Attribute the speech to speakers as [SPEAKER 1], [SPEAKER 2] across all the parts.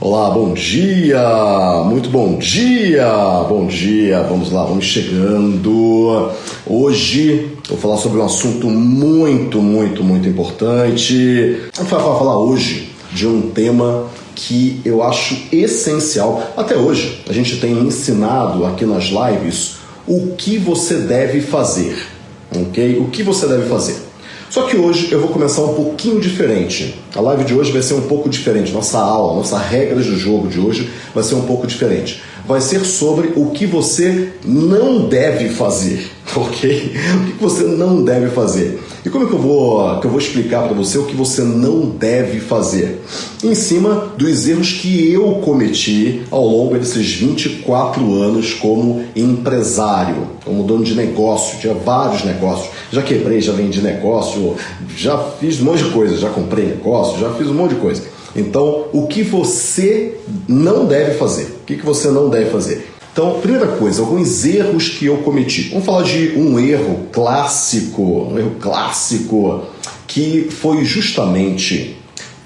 [SPEAKER 1] Olá, bom dia, muito bom dia, bom dia, vamos lá, vamos chegando. Hoje vou falar sobre um assunto muito, muito, muito importante. Vou falar hoje de um tema que eu acho essencial. Até hoje a gente tem ensinado aqui nas lives o que você deve fazer, ok? O que você deve fazer. Só que hoje eu vou começar um pouquinho diferente. A live de hoje vai ser um pouco diferente. Nossa aula, nossa regras do jogo de hoje vai ser um pouco diferente. Vai ser sobre o que você não deve fazer, ok? O que você não deve fazer. E como é que eu vou, que eu vou explicar para você o que você não deve fazer? Em cima dos erros que eu cometi ao longo desses 24 anos como empresário, como dono de negócio, tinha vários negócios. Já quebrei, já vendi negócio, já fiz um monte de coisa, já comprei negócio, já fiz um monte de coisa. Então, o que você não deve fazer? O que você não deve fazer? Então, primeira coisa, alguns erros que eu cometi. Vamos falar de um erro clássico, um erro clássico que foi justamente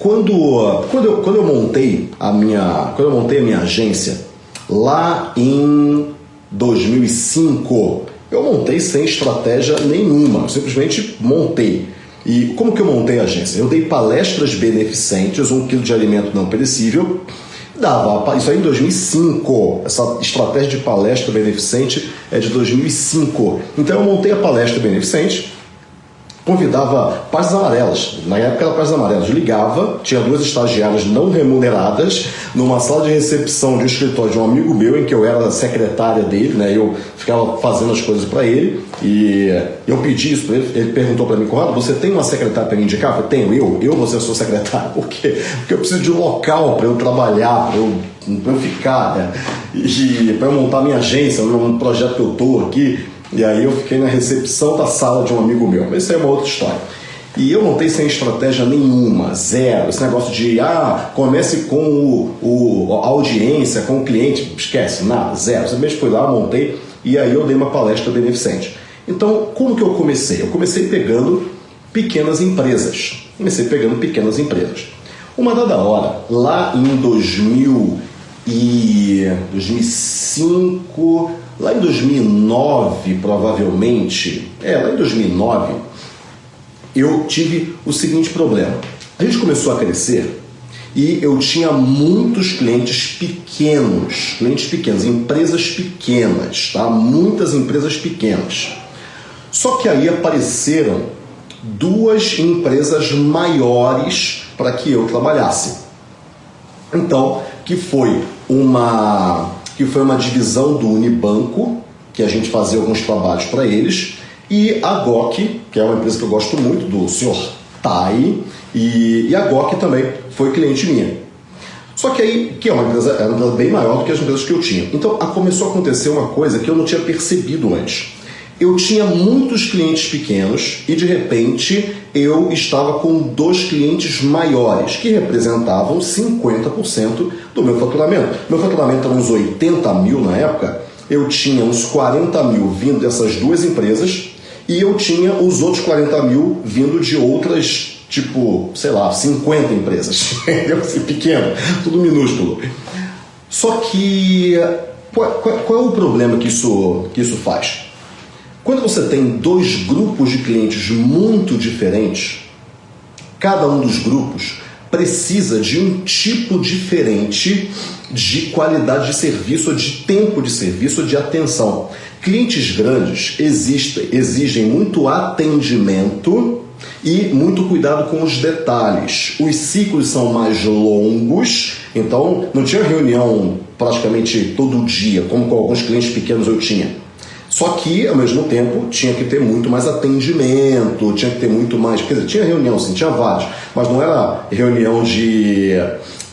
[SPEAKER 1] quando, quando, eu, quando eu montei a minha quando eu montei a minha agência lá em 2005, eu montei sem estratégia nenhuma, eu simplesmente montei. E como que eu montei a agência? Eu dei palestras beneficentes, um quilo de alimento não perecível, dava. Isso aí em 2005. Essa estratégia de palestra beneficente é de 2005. Então eu montei a palestra beneficente convidava páginas amarelas. Na época era páginas amarelas. Ligava, tinha duas estagiárias não remuneradas numa sala de recepção de um escritório de um amigo meu, em que eu era secretária dele, né? Eu ficava fazendo as coisas para ele e eu pedi isso para ele. Ele perguntou para mim, Conrado, você tem uma secretária para me indicar? Eu falei, tenho, eu, eu a sua secretária. Por quê? Porque eu preciso de um local para eu trabalhar, para eu, eu ficar, né? E para eu montar minha agência, num projeto que eu tô aqui. E aí eu fiquei na recepção da sala de um amigo meu. Mas isso é uma outra história. E eu montei sem estratégia nenhuma, zero. Esse negócio de, ah, comece com o, o a audiência, com o cliente, esquece, nada, zero. Simplesmente fui lá, montei e aí eu dei uma palestra beneficente. Então, como que eu comecei? Eu comecei pegando pequenas empresas. Comecei pegando pequenas empresas. Uma dada hora, lá em 2000 e 2005, Lá em 2009, provavelmente, é, lá em 2009, eu tive o seguinte problema. A gente começou a crescer e eu tinha muitos clientes pequenos, clientes pequenos, empresas pequenas, tá? Muitas empresas pequenas. Só que aí apareceram duas empresas maiores para que eu trabalhasse. Então, que foi uma que foi uma divisão do Unibanco, que a gente fazia alguns trabalhos para eles, e a GOC, que é uma empresa que eu gosto muito, do senhor Tai, e, e a GOC também foi cliente minha. Só que aí, que é uma empresa, é uma empresa bem maior do que as empresas que eu tinha. Então começou a acontecer uma coisa que eu não tinha percebido antes eu tinha muitos clientes pequenos e de repente eu estava com dois clientes maiores que representavam 50% do meu faturamento. Meu faturamento era uns 80 mil na época, eu tinha uns 40 mil vindo dessas duas empresas e eu tinha os outros 40 mil vindo de outras, tipo, sei lá, 50 empresas. Assim, pequeno, tudo minúsculo. Só que qual, qual, qual é o problema que isso, que isso faz? Quando você tem dois grupos de clientes muito diferentes, cada um dos grupos precisa de um tipo diferente de qualidade de serviço, ou de tempo de serviço, ou de atenção. Clientes grandes existem, exigem muito atendimento e muito cuidado com os detalhes. Os ciclos são mais longos, então não tinha reunião praticamente todo dia, como com alguns clientes pequenos eu tinha. Só que, ao mesmo tempo, tinha que ter muito mais atendimento, tinha que ter muito mais. Quer dizer, tinha reunião, sim, tinha vários, mas não era reunião de.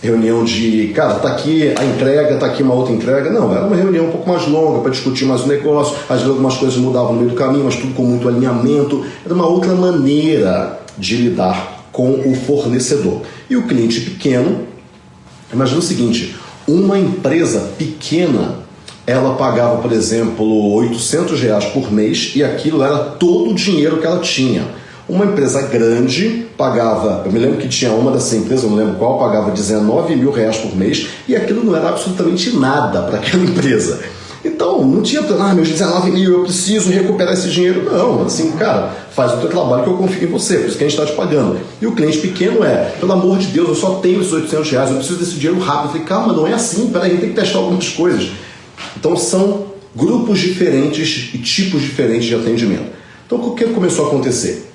[SPEAKER 1] Reunião de, cara, tá aqui a entrega, tá aqui uma outra entrega. Não, era uma reunião um pouco mais longa para discutir mais o negócio. Às vezes algumas coisas mudavam no meio do caminho, mas tudo com muito alinhamento. Era uma outra maneira de lidar com o fornecedor. E o cliente pequeno, imagina o seguinte: uma empresa pequena ela pagava, por exemplo, 800 reais por mês e aquilo era todo o dinheiro que ela tinha. Uma empresa grande pagava, eu me lembro que tinha uma dessas empresas, eu não lembro qual, pagava 19 mil reais por mês e aquilo não era absolutamente nada para aquela empresa. Então, não tinha, ah, meus 19 mil, eu preciso recuperar esse dinheiro. Não, assim, cara, faz o teu trabalho que eu confio em você, por isso que a gente está te pagando. E o cliente pequeno é, pelo amor de Deus, eu só tenho esses 800 reais, eu preciso desse dinheiro rápido. Eu falei, calma, não é assim, peraí, tem que testar algumas coisas. Então, são grupos diferentes e tipos diferentes de atendimento. Então, o que começou a acontecer?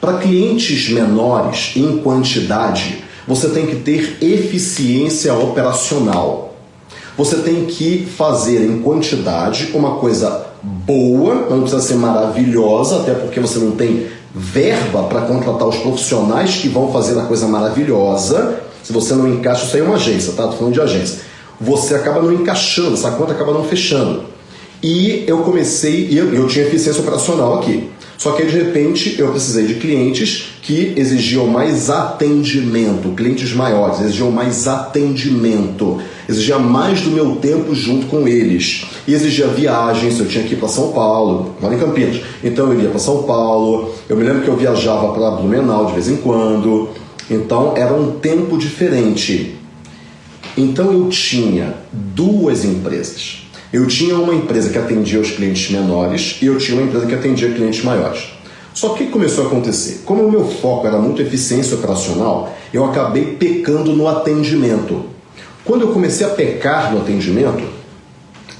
[SPEAKER 1] Para clientes menores, em quantidade, você tem que ter eficiência operacional. Você tem que fazer em quantidade uma coisa boa, não precisa ser maravilhosa, até porque você não tem verba para contratar os profissionais que vão fazer a coisa maravilhosa. Se você não encaixa, isso aí é uma agência, tá? Tô falando de agência. Você acaba não encaixando, essa conta acaba não fechando. E eu comecei, e eu, eu tinha eficiência operacional aqui. Só que aí, de repente eu precisei de clientes que exigiam mais atendimento, clientes maiores, exigiam mais atendimento, exigia mais do meu tempo junto com eles. E exigia viagens, eu tinha que ir para São Paulo, moro em Campinas. Então eu iria para São Paulo, eu me lembro que eu viajava para Blumenau de vez em quando. Então era um tempo diferente. Então eu tinha duas empresas. Eu tinha uma empresa que atendia os clientes menores e eu tinha uma empresa que atendia clientes maiores. Só que o que começou a acontecer? Como o meu foco era muito eficiência operacional, eu acabei pecando no atendimento. Quando eu comecei a pecar no atendimento,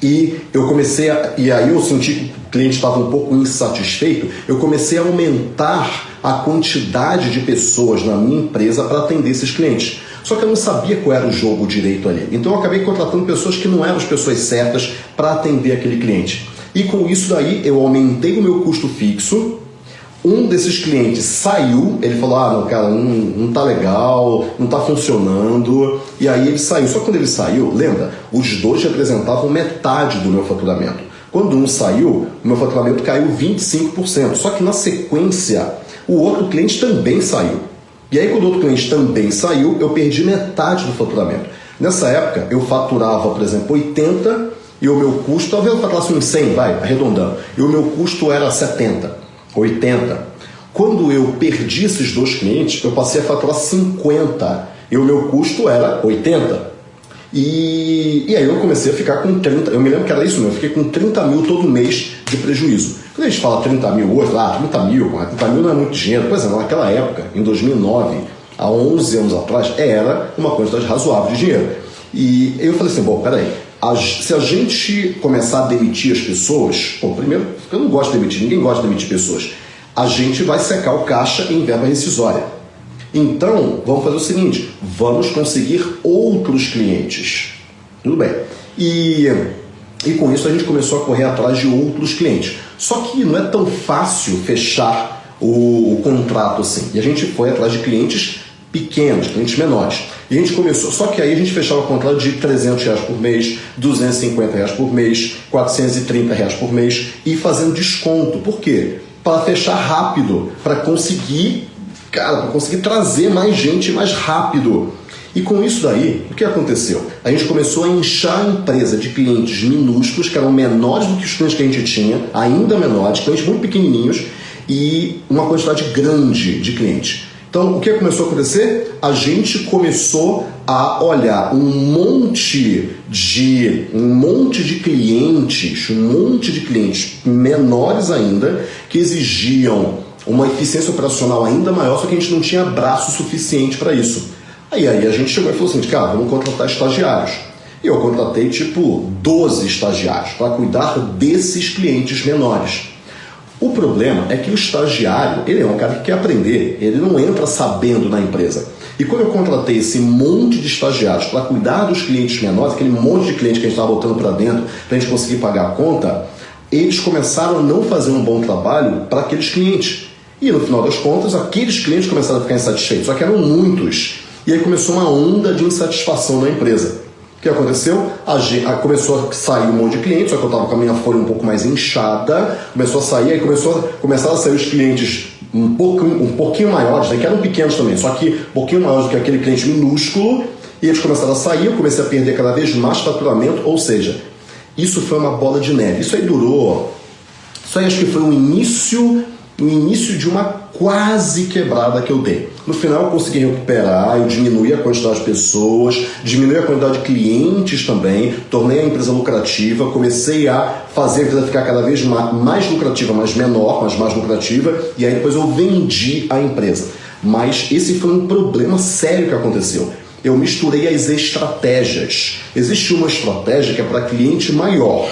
[SPEAKER 1] e eu comecei a, e aí eu senti que o cliente estava um pouco insatisfeito, eu comecei a aumentar a quantidade de pessoas na minha empresa para atender esses clientes. Só que eu não sabia qual era o jogo direito ali. Então eu acabei contratando pessoas que não eram as pessoas certas para atender aquele cliente. E com isso daí eu aumentei o meu custo fixo. Um desses clientes saiu, ele falou: Ah, não, cara, não, não tá legal, não tá funcionando. E aí ele saiu. Só que quando ele saiu, lembra, os dois representavam metade do meu faturamento. Quando um saiu, o meu faturamento caiu 25%. Só que na sequência, o outro cliente também saiu. E aí, quando outro cliente também saiu, eu perdi metade do faturamento. Nessa época, eu faturava, por exemplo, 80 e o meu custo, talvez eu faturasse uns 100, vai, arredondando, e o meu custo era 70, 80. Quando eu perdi esses dois clientes, eu passei a faturar 50 e o meu custo era 80. E, e aí eu comecei a ficar com 30, eu me lembro que era isso mesmo, eu fiquei com 30 mil todo mês de prejuízo. Quando a gente fala 30 mil hoje, lá, 30 mil, 30 mil não é muito dinheiro. Pois é, naquela época, em 2009, há 11 anos atrás, era uma quantidade razoável de dinheiro. E eu falei assim, bom, peraí, se a gente começar a demitir as pessoas, bom, primeiro, eu não gosto de demitir, ninguém gosta de demitir pessoas, a gente vai secar o caixa em verba rescisória. Então, vamos fazer o seguinte, vamos conseguir outros clientes. Tudo bem. E e com isso a gente começou a correr atrás de outros clientes. Só que não é tão fácil fechar o, o contrato assim. E a gente foi atrás de clientes pequenos, clientes menores. E a gente começou, só que aí a gente fechava o contrato de 300 reais por mês, 250 reais por mês, 430 reais por mês e fazendo desconto. Por quê? Para fechar rápido, para conseguir, cara, para conseguir trazer mais gente mais rápido. E com isso daí, o que aconteceu? A gente começou a inchar a empresa de clientes minúsculos, que eram menores do que os clientes que a gente tinha, ainda menores, clientes muito pequenininhos, e uma quantidade grande de clientes. Então, o que começou a acontecer? A gente começou a olhar um monte de um monte de clientes, um monte de clientes menores ainda que exigiam uma eficiência operacional ainda maior, só que a gente não tinha braço suficiente para isso. Aí, aí a gente chegou e falou assim, cara, vamos contratar estagiários. E eu contratei tipo 12 estagiários para cuidar desses clientes menores. O problema é que o estagiário, ele é um cara que quer aprender, ele não entra sabendo na empresa. E quando eu contratei esse monte de estagiários para cuidar dos clientes menores, aquele monte de clientes que a gente estava botando para dentro para a gente conseguir pagar a conta, eles começaram a não fazer um bom trabalho para aqueles clientes. E no final das contas, aqueles clientes começaram a ficar insatisfeitos, só que eram muitos. E aí começou uma onda de insatisfação na empresa. O que aconteceu? A, a, começou a sair um monte de clientes, só que eu estava com a minha folha um pouco mais inchada, começou a sair, aí começou, começaram a sair os clientes um, pouco, um pouquinho maiores, né, que eram pequenos também, só que um pouquinho maiores do que aquele cliente minúsculo, e eles começaram a sair, eu comecei a perder cada vez mais faturamento, ou seja, isso foi uma bola de neve. Isso aí durou, isso aí acho que foi o início no início de uma quase quebrada que eu dei. No final eu consegui recuperar, eu diminui a quantidade de pessoas, diminui a quantidade de clientes também, tornei a empresa lucrativa, comecei a fazer a empresa ficar cada vez mais lucrativa, mas menor, mas mais lucrativa, e aí depois eu vendi a empresa. Mas esse foi um problema sério que aconteceu. Eu misturei as estratégias. Existe uma estratégia que é para cliente maior,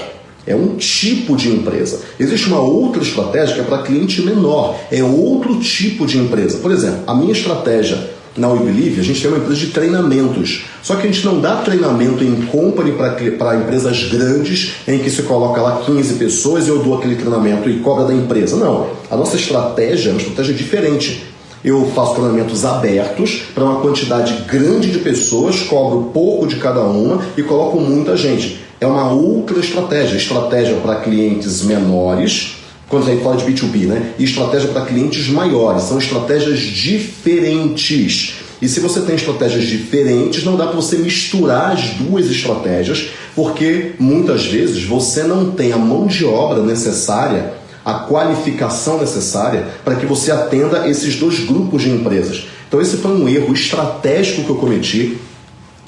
[SPEAKER 1] é um tipo de empresa. Existe uma outra estratégia que é para cliente menor, é outro tipo de empresa. Por exemplo, a minha estratégia na WeBelieve, a gente tem uma empresa de treinamentos. Só que a gente não dá treinamento em company para empresas grandes, em que se coloca lá 15 pessoas e eu dou aquele treinamento e cobra da empresa. Não. A nossa estratégia é uma estratégia diferente. Eu faço treinamentos abertos para uma quantidade grande de pessoas, cobro pouco de cada uma e coloco muita gente é uma outra estratégia. Estratégia para clientes menores, quando a gente fala de B2B, né? E estratégia para clientes maiores. São estratégias diferentes. E se você tem estratégias diferentes, não dá para você misturar as duas estratégias, porque muitas vezes você não tem a mão de obra necessária, a qualificação necessária para que você atenda esses dois grupos de empresas. Então, esse foi um erro estratégico que eu cometi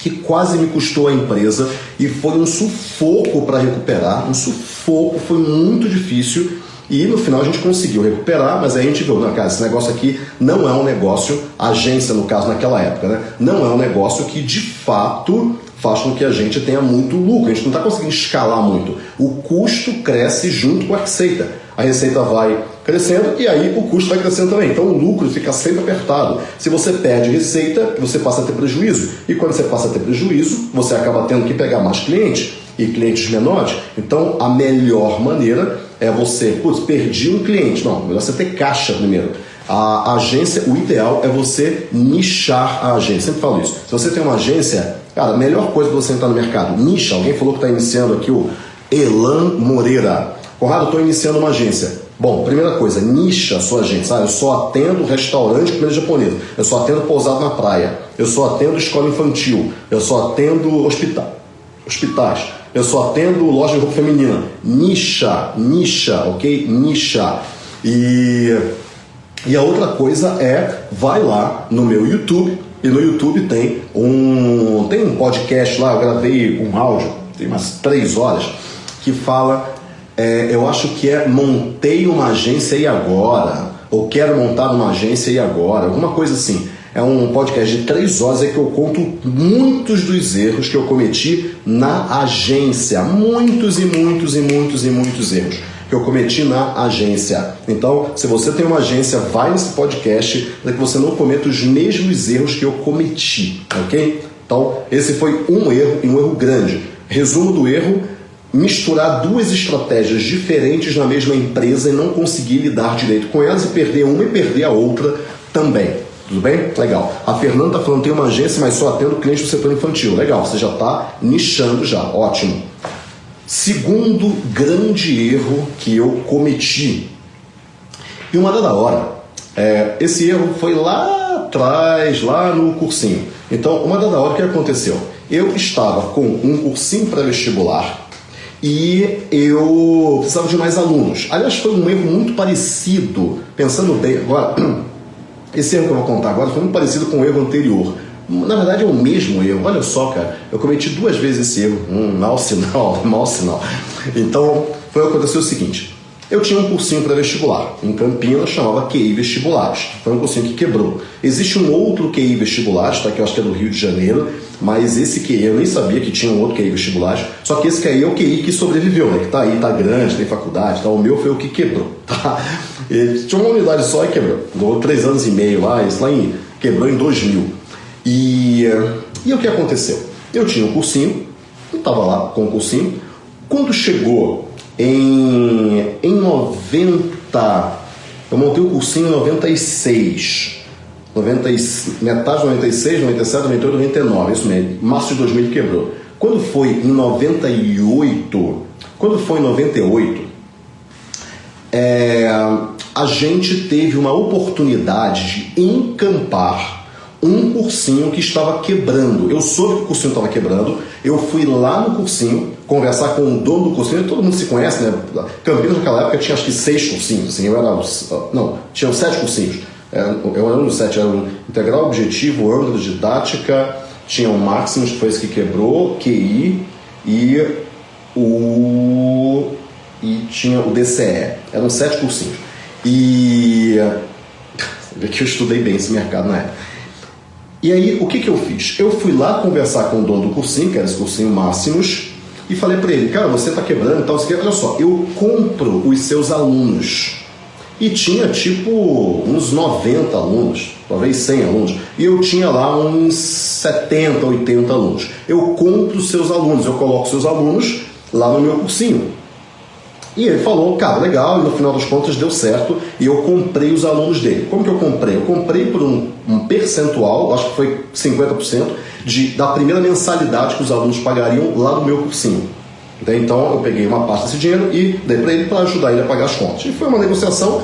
[SPEAKER 1] que quase me custou a empresa e foi um sufoco para recuperar, um sufoco, foi muito difícil e no final a gente conseguiu recuperar, mas aí a gente viu, não, cara, esse negócio aqui não é um negócio, agência no caso naquela época, né? Não é um negócio que de fato faz com que a gente tenha muito lucro, a gente não está conseguindo escalar muito. O custo cresce junto com a receita. A receita vai crescendo e aí o custo vai crescendo também. Então o lucro fica sempre apertado. Se você perde receita, você passa a ter prejuízo. E quando você passa a ter prejuízo, você acaba tendo que pegar mais clientes e clientes menores. Então a melhor maneira é você, putz, perdi um cliente. Não, melhor você ter caixa primeiro. A agência, o ideal é você nichar a agência. Sempre falo isso. Se você tem uma agência, cara, a melhor coisa para você entrar no mercado, nicha. Alguém falou que está iniciando aqui o Elan Moreira. Conrado, estou iniciando uma agência. Bom, primeira coisa, nicha a sua agência. Sabe? Eu só atendo restaurante comida japonesa. Eu só atendo pousado na praia. Eu só atendo escola infantil. Eu só atendo hospital, hospitais. Eu só atendo loja de roupa feminina. Nicha, nicha, ok? Nicha. E, e a outra coisa é, vai lá no meu YouTube. E no YouTube tem um, tem um podcast lá, eu gravei um áudio, tem umas três horas, que fala é, eu acho que é montei uma agência e agora, ou quero montar uma agência e agora, alguma coisa assim. É um podcast de três horas em que eu conto muitos dos erros que eu cometi na agência. Muitos e muitos e muitos e muitos erros que eu cometi na agência. Então, se você tem uma agência, vai nesse podcast para que você não cometa os mesmos erros que eu cometi, ok? Então, esse foi um erro e um erro grande. Resumo do erro: misturar duas estratégias diferentes na mesma empresa e não conseguir lidar direito com elas e perder uma e perder a outra também. Tudo bem? Legal. A Fernanda está falando tem uma agência, mas só atendo clientes do setor infantil. Legal, você já está nichando já. Ótimo. Segundo grande erro que eu cometi. E uma da hora. É, esse erro foi lá atrás, lá no cursinho. Então, uma da hora, o que aconteceu? Eu estava com um cursinho pré-vestibular e eu precisava de mais alunos. Aliás, foi um erro muito parecido, pensando bem agora, esse erro que eu vou contar agora foi muito parecido com o erro anterior. Na verdade é o mesmo erro. Olha só, cara, eu cometi duas vezes esse erro. Um mau sinal, mau sinal. Então, foi acontecer o seguinte. Eu tinha um cursinho para vestibular em Campinas, chamava QI Vestibulares. Foi um cursinho que quebrou. Existe um outro QI Vestibulares, tá, que eu acho que é do Rio de Janeiro, mas esse QI eu nem sabia que tinha um outro QI Vestibulares. Só que esse QI é o QI que sobreviveu, né? Que tá aí, tá grande, tem faculdade, tá? O meu foi o que quebrou, tá? Tinha uma unidade só e quebrou. Durou três anos e meio lá, isso lá em, quebrou em 2000. E, e o que aconteceu? Eu tinha um cursinho, eu estava lá com o cursinho. Quando chegou em, em 90, eu montei o cursinho em 96. 90, metade de 96, 97, 98, 99, isso mesmo. Março de 2000 quebrou. Quando foi em 98, quando foi em 98, é, a gente teve uma oportunidade de encampar um cursinho que estava quebrando. Eu soube que o cursinho estava quebrando, eu fui lá no cursinho conversar com o dono do cursinho, todo mundo se conhece, né? Campinas naquela época tinha acho que seis cursinhos, assim, eu era. Não, tinham sete cursinhos. Eu era um dos sete, era o Integral Objetivo, Âmbito Didática, tinha o Maximus, que foi esse que quebrou, QI e o. e tinha o DCE. Eram sete cursinhos. E. Vê que eu estudei bem esse mercado na época. E aí, o que, que eu fiz? Eu fui lá conversar com o dono do cursinho, que era esse cursinho Máximos, e falei para ele, cara, você está quebrando e tal, você olha só, eu compro os seus alunos. E tinha tipo uns 90 alunos, talvez 100 alunos, e eu tinha lá uns 70, 80 alunos. Eu compro os seus alunos, eu coloco seus alunos lá no meu cursinho. E ele falou, cara, legal, e no final das contas deu certo, e eu comprei os alunos dele. Como que eu comprei? Eu comprei por um, um percentual, acho que foi 50%, de, da primeira mensalidade que os alunos pagariam lá no meu cursinho. Então eu peguei uma parte desse dinheiro e dei para ele para ajudar ele a pagar as contas. E foi uma negociação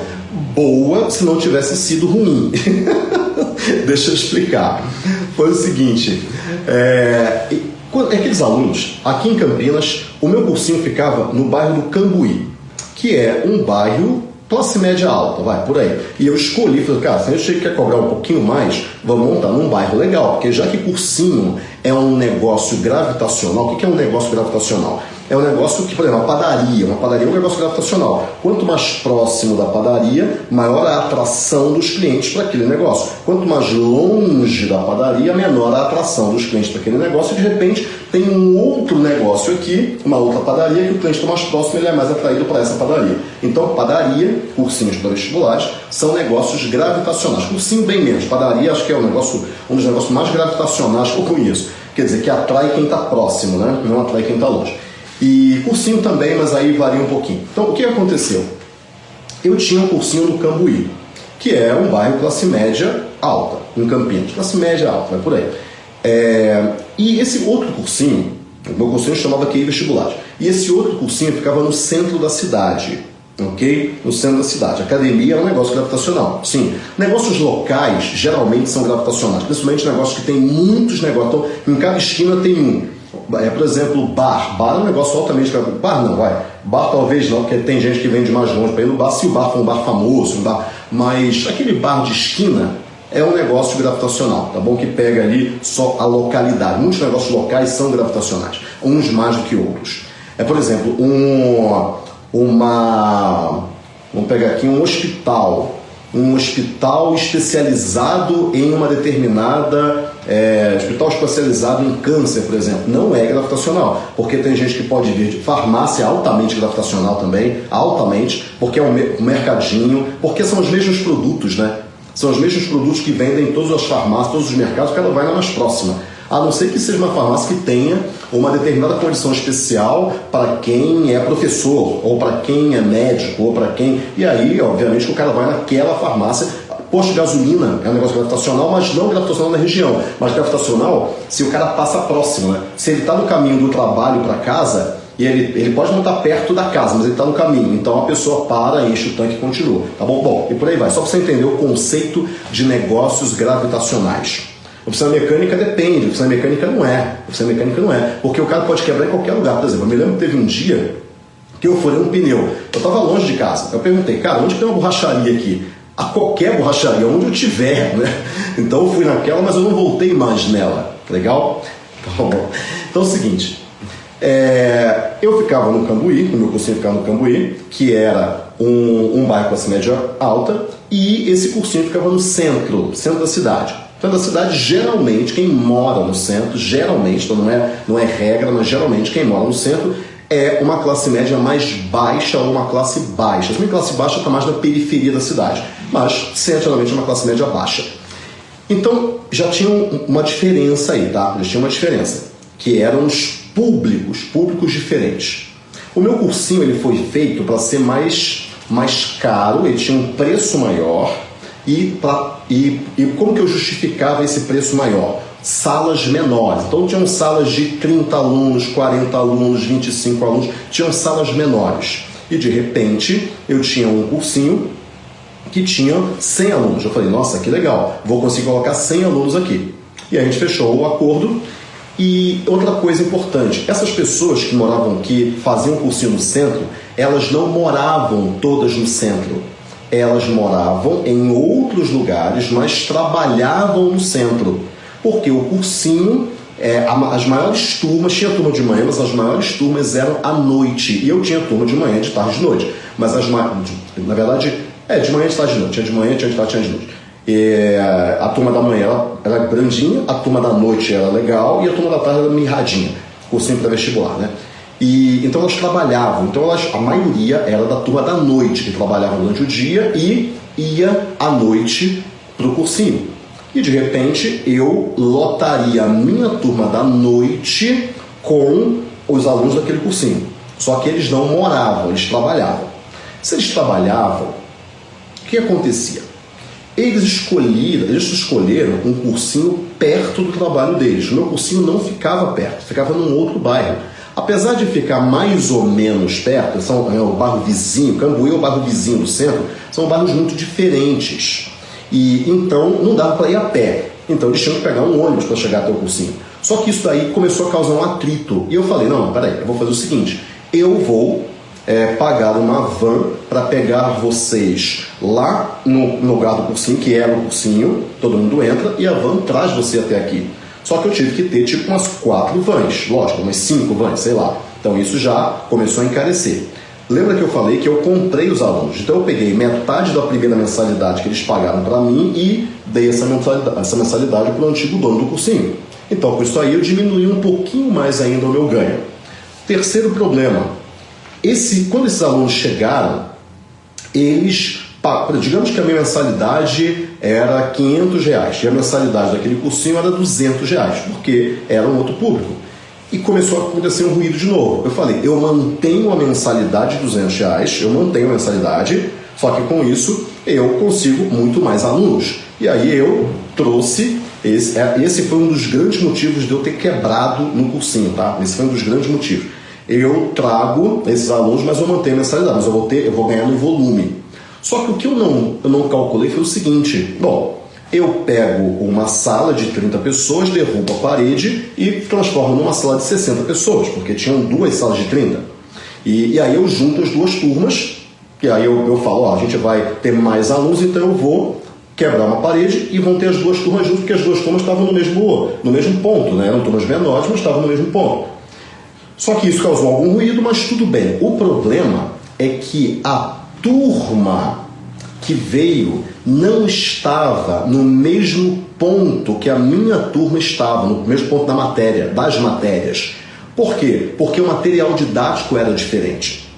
[SPEAKER 1] boa se não tivesse sido ruim. Deixa eu explicar. Foi o seguinte: é, aqueles alunos, aqui em Campinas, o meu cursinho ficava no bairro do Cambuí, que é um bairro classe média alta, vai, por aí. E eu escolhi, falei, cara, se a gente quer cobrar um pouquinho mais, vamos montar num bairro legal, porque já que cursinho é um negócio gravitacional, o que é um negócio gravitacional? É um negócio que, por exemplo, a padaria, uma padaria é um negócio gravitacional. Quanto mais próximo da padaria, maior a atração dos clientes para aquele negócio. Quanto mais longe da padaria, menor a atração dos clientes para aquele negócio. E de repente tem um outro negócio aqui, uma outra padaria, que o cliente está mais próximo ele é mais atraído para essa padaria. Então, padaria, cursinhos para vestibulares, são negócios gravitacionais. Cursinho bem menos. Padaria acho que é um, negócio, um dos negócios mais gravitacionais que eu conheço. Quer dizer, que atrai quem está próximo, né? não atrai quem está longe. E cursinho também, mas aí varia um pouquinho. Então, o que aconteceu? Eu tinha um cursinho no Cambuí, que é um bairro classe média alta, em Campinas. Classe média alta, vai por aí. É... E esse outro cursinho, o meu cursinho chamava QI Vestibular. E esse outro cursinho ficava no centro da cidade, ok? No centro da cidade. academia é um negócio gravitacional. Sim, negócios locais geralmente são gravitacionais, principalmente negócios que tem muitos negócios. Então, em cada esquina tem um. É, por exemplo, bar. Bar é um negócio altamente. Bar não, vai. Bar talvez não, porque tem gente que vem de mais longe para ir no bar. Se o bar for um bar famoso, um bar. Mas aquele bar de esquina é um negócio gravitacional, tá bom? Que pega ali só a localidade. Muitos negócios locais são gravitacionais, uns mais do que outros. É, por exemplo, um, uma. Vamos pegar aqui um hospital. Um hospital especializado em uma determinada é, hospital especializado em câncer, por exemplo, não é gravitacional, porque tem gente que pode vir de farmácia altamente gravitacional também, altamente, porque é um mercadinho, porque são os mesmos produtos, né? São os mesmos produtos que vendem em todas as farmácias, todos os mercados, cada vai na mais próxima. A não ser que seja uma farmácia que tenha uma determinada condição especial para quem é professor, ou para quem é médico, ou para quem. E aí, obviamente, o cara vai naquela farmácia Posto de gasolina é um negócio gravitacional, mas não gravitacional na região, mas gravitacional se o cara passa próximo. Né? Se ele está no caminho do trabalho para casa, e ele, ele pode não estar tá perto da casa, mas ele está no caminho. Então a pessoa para, enche o tanque e continua. Tá bom? Bom, e por aí vai. Só para você entender o conceito de negócios gravitacionais. Oficina mecânica depende, oficina mecânica não é. Oficina mecânica não é. Porque o cara pode quebrar em qualquer lugar. Por exemplo, eu me lembro que teve um dia que eu furei um pneu. Eu estava longe de casa. Eu perguntei, cara, onde tem uma borracharia aqui? A qualquer borracharia, onde eu tiver, né? Então eu fui naquela, mas eu não voltei mais nela. Legal? Então, então é o seguinte, é, eu ficava no Cambuí, no meu cursinho ficava no Cambuí, que era um, um bairro classe média alta, e esse cursinho ficava no centro, centro da cidade. Centro da cidade, geralmente, quem mora no centro, geralmente, então não é, não é regra, mas geralmente quem mora no centro é uma classe média mais baixa ou uma classe baixa. A classe baixa está mais na periferia da cidade mas certamente uma classe média baixa. Então já tinha uma diferença aí, tá? Já tinha uma diferença, que eram os públicos, públicos diferentes. O meu cursinho ele foi feito para ser mais, mais caro, ele tinha um preço maior e, pra, e, e como que eu justificava esse preço maior? Salas menores. Então tinham salas de 30 alunos, 40 alunos, 25 alunos, tinham salas menores. E de repente eu tinha um cursinho que tinha 100 alunos. Eu falei, nossa, que legal, vou conseguir colocar 100 alunos aqui. E a gente fechou o acordo. E outra coisa importante, essas pessoas que moravam aqui, faziam cursinho no centro, elas não moravam todas no centro. Elas moravam em outros lugares, mas trabalhavam no centro. Porque o cursinho é, as maiores turmas, tinha turma de manhã, mas as maiores turmas eram à noite. E eu tinha turma de manhã, de tarde de noite. Mas as na verdade, é, de manhã, de tarde de noite. Tinha de manhã, tinha de tarde, tinha de noite. E, a turma da manhã era, era grandinha, a turma da noite era legal e a turma da tarde era mirradinha. Cursinho para vestibular, né? E, então elas trabalhavam, então elas, a maioria era da turma da noite, que trabalhava durante o dia e ia à noite para o cursinho. E de repente eu lotaria a minha turma da noite com os alunos daquele cursinho. Só que eles não moravam, eles trabalhavam. Se eles trabalhavam, o que acontecia? Eles escolheram, eles escolheram um cursinho perto do trabalho deles. O meu cursinho não ficava perto, ficava num outro bairro. Apesar de ficar mais ou menos perto, são, é o bairro vizinho, Cambuí é o bairro vizinho do centro, são bairros muito diferentes. E então não dava para ir a pé. Então eles tinham que pegar um ônibus para chegar até o cursinho. Só que isso daí começou a causar um atrito. E eu falei: não, peraí, eu vou fazer o seguinte: eu vou é, pagar uma van para pegar vocês lá no, lugar do cursinho, que era o cursinho, todo mundo entra, e a van traz você até aqui. Só que eu tive que ter tipo umas quatro vans, lógico, umas cinco vans, sei lá. Então isso já começou a encarecer. Lembra que eu falei que eu comprei os alunos? Então eu peguei metade da primeira mensalidade que eles pagaram para mim e dei essa mensalidade, essa mensalidade para o antigo dono do cursinho. Então, com isso aí, eu diminui um pouquinho mais ainda o meu ganho. Terceiro problema: esse, quando esses alunos chegaram, eles, digamos que a minha mensalidade era 500 reais e a mensalidade daquele cursinho era 200 reais, porque era um outro público e começou a acontecer um ruído de novo. Eu falei, eu mantenho a mensalidade de 200 reais, eu mantenho a mensalidade, só que com isso eu consigo muito mais alunos. E aí eu trouxe, esse, é, esse foi um dos grandes motivos de eu ter quebrado no cursinho, tá? Esse foi um dos grandes motivos. Eu trago esses alunos, mas eu mantenho a mensalidade, mas eu vou, ter, eu vou ganhar no volume. Só que o que eu não, eu não calculei foi o seguinte, bom, eu pego uma sala de 30 pessoas, derrubo a parede e transformo numa sala de 60 pessoas, porque tinham duas salas de 30. E, e aí eu junto as duas turmas, e aí eu, eu falo, ó, a gente vai ter mais alunos, então eu vou quebrar uma parede e vão ter as duas turmas juntas, porque as duas turmas estavam no mesmo, no mesmo ponto, né? eram turmas menores, mas estavam no mesmo ponto. Só que isso causou algum ruído, mas tudo bem. O problema é que a turma que veio não estava no mesmo ponto que a minha turma estava, no mesmo ponto da matéria, das matérias. Por quê? Porque o material didático era diferente.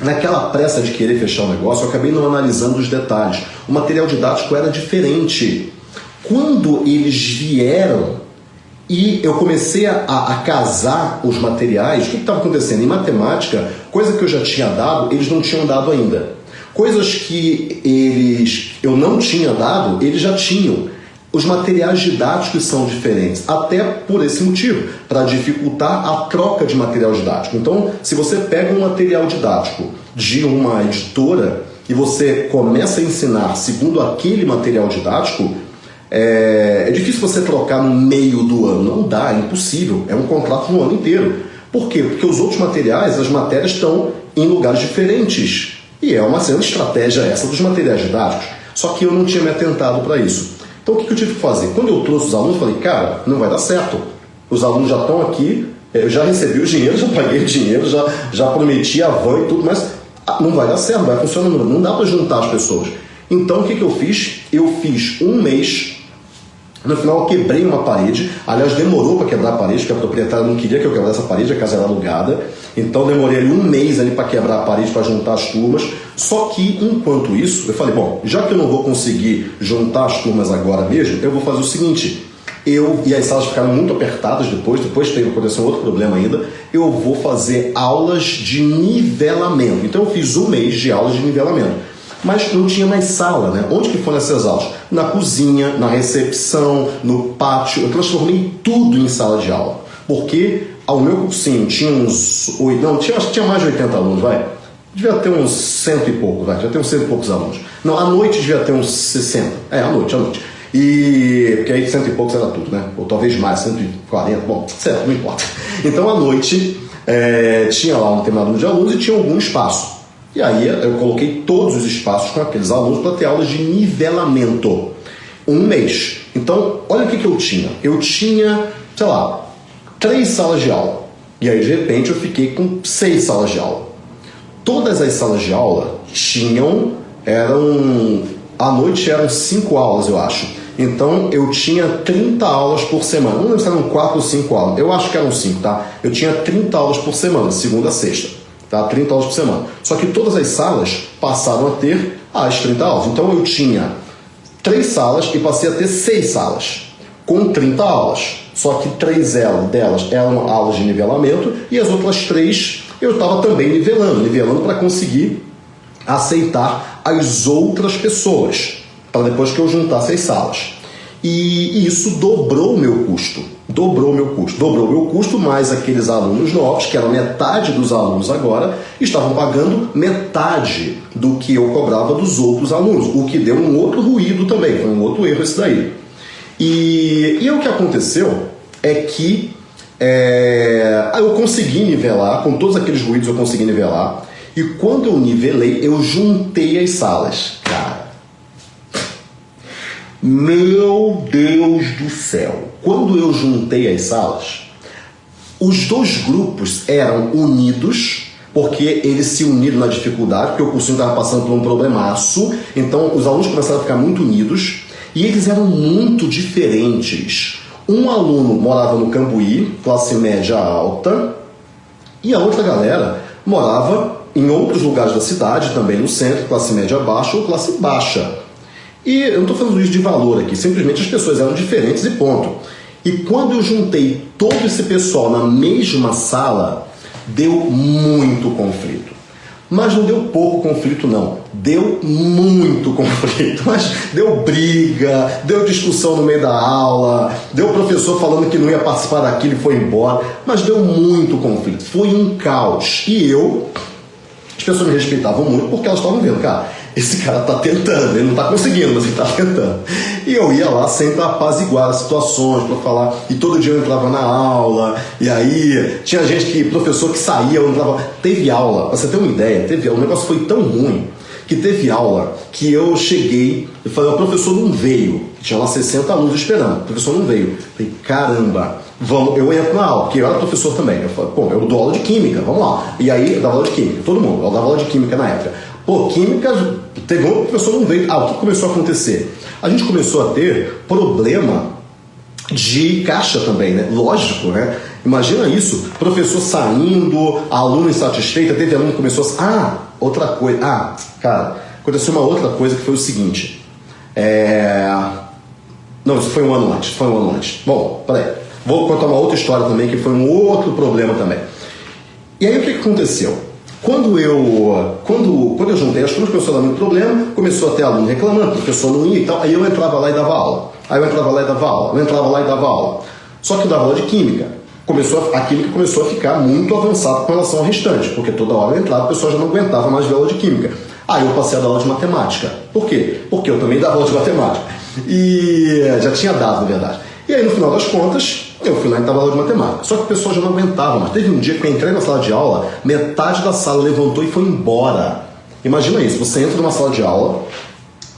[SPEAKER 1] Naquela pressa de querer fechar o negócio, eu acabei não analisando os detalhes. O material didático era diferente. Quando eles vieram e eu comecei a, a, casar os materiais, o que estava acontecendo? Em matemática, coisa que eu já tinha dado, eles não tinham dado ainda. Coisas que eles eu não tinha dado, eles já tinham. Os materiais didáticos são diferentes, até por esse motivo, para dificultar a troca de material didático. Então, se você pega um material didático de uma editora e você começa a ensinar segundo aquele material didático, é, é difícil você trocar no meio do ano. Não dá, é impossível. É um contrato no ano inteiro. Por quê? Porque os outros materiais, as matérias estão em lugares diferentes. E é uma estratégia essa dos materiais didáticos. Só que eu não tinha me atentado para isso. Então o que eu tive que fazer? Quando eu trouxe os alunos, eu falei, cara, não vai dar certo. Os alunos já estão aqui, eu já recebi o dinheiro, já paguei o dinheiro, já, já prometi a van e tudo, mas ah, não vai dar certo, não vai funcionar, não dá para juntar as pessoas. Então o que, que eu fiz? Eu fiz um mês no final eu quebrei uma parede, aliás demorou para quebrar a parede, porque a proprietária não queria que eu quebrasse a parede, a casa era alugada. Então demorei ali um mês ali para quebrar a parede para juntar as turmas. Só que enquanto isso, eu falei, bom, já que eu não vou conseguir juntar as turmas agora mesmo, eu vou fazer o seguinte, eu e as salas ficaram muito apertadas depois, depois teve aconteceu outro problema ainda. Eu vou fazer aulas de nivelamento. Então eu fiz um mês de aulas de nivelamento mas não tinha mais sala, né? Onde que foram essas aulas? Na cozinha, na recepção, no pátio. Eu transformei tudo em sala de aula. Porque ao meu cursinho tinha uns. Não, tinha, tinha mais de 80 alunos, vai. devia ter uns cento e poucos, vai, devia ter uns cento e poucos alunos. Não, à noite devia ter uns 60. É, à noite, à noite. E. Porque aí cento e poucos era tudo, né? Ou talvez mais, 140, bom, certo, não importa. Então à noite é, tinha lá um determinado número de alunos e tinha algum espaço. E aí eu coloquei todos os espaços com aqueles alunos para ter aulas de nivelamento. Um mês. Então, olha o que, que eu tinha. Eu tinha, sei lá, três salas de aula. E aí, de repente, eu fiquei com seis salas de aula. Todas as salas de aula tinham, eram, à noite eram cinco aulas, eu acho. Então eu tinha 30 aulas por semana. Não lembro se eram 4 ou 5 aulas. Eu acho que eram 5, tá? Eu tinha 30 aulas por semana, segunda a sexta. Tá? 30 aulas por semana. Só que todas as salas passaram a ter as 30 aulas. Então eu tinha 3 salas e passei a ter 6 salas com 30 aulas. Só que três delas eram aulas de nivelamento e as outras três eu estava também nivelando, nivelando para conseguir aceitar as outras pessoas para depois que eu juntasse as salas. E isso dobrou o meu custo. Dobrou o meu custo. Dobrou o meu custo, mais aqueles alunos novos, que eram metade dos alunos agora, estavam pagando metade do que eu cobrava dos outros alunos, o que deu um outro ruído também, foi um outro erro esse daí. E, e o que aconteceu é que é, eu consegui nivelar, com todos aqueles ruídos eu consegui nivelar, e quando eu nivelei, eu juntei as salas. Cara, meu Deus do céu! Quando eu juntei as salas, os dois grupos eram unidos, porque eles se uniram na dificuldade, porque o cursinho estava passando por um problemaço, então os alunos começaram a ficar muito unidos e eles eram muito diferentes. Um aluno morava no Cambuí, classe média alta, e a outra galera morava em outros lugares da cidade, também no centro, classe média baixa ou classe baixa. E eu não estou falando isso de valor aqui, simplesmente as pessoas eram diferentes e ponto. E quando eu juntei todo esse pessoal na mesma sala, deu muito conflito. Mas não deu pouco conflito, não. Deu muito conflito. Mas deu briga, deu discussão no meio da aula, deu professor falando que não ia participar daquilo e foi embora. Mas deu muito conflito. Foi um caos. E eu, as pessoas me respeitavam muito porque elas estavam vendo, cara, esse cara tá tentando, ele não tá conseguindo, mas ele tá tentando. E eu ia lá sempre apaziguar as situações para falar, e todo dia eu entrava na aula, e aí tinha gente que, professor que saía, eu entrava. Teve aula, pra você ter uma ideia, teve aula, o negócio foi tão ruim que teve aula que eu cheguei e falei, o professor não veio, tinha lá 60 alunos esperando, o professor não veio. Falei, caramba, vamos, eu entro na aula, porque eu era professor também. Eu falei, pô, eu dou aula de química, vamos lá. E aí eu dava aula de química, todo mundo, eu dava aula de química na época. Pô, química, teve um professor não veio. Ah, o que começou a acontecer? A gente começou a ter problema de caixa também, né? Lógico, né? Imagina isso, professor saindo, aluno insatisfeito, teve aluno que começou a... Ah, outra coisa. Ah, cara, aconteceu uma outra coisa que foi o seguinte. É... Não, isso foi um ano antes, foi um ano antes. Bom, peraí. Vou contar uma outra história também, que foi um outro problema também. E aí o que aconteceu? Quando eu, quando, quando eu juntei as coisas, começou a dar muito problema, começou a ter aluno reclamando, professor não ia e tal, aí eu entrava lá e dava aula. Aí eu entrava lá e dava aula, eu entrava lá e dava aula. Só que eu dava aula de química. Começou a, a química começou a ficar muito avançada com relação ao restante, porque toda hora eu entrava, o pessoal já não aguentava mais ver aula de química. Aí eu passei a dar aula de matemática. Por quê? Porque eu também dava aula de matemática. E já tinha dado, na verdade. E aí, no final das contas, eu fui lá e estava aula de matemática. Só que o pessoal já não aguentava, mas teve um dia que eu entrei na sala de aula, metade da sala levantou e foi embora. Imagina isso, você entra numa sala de aula,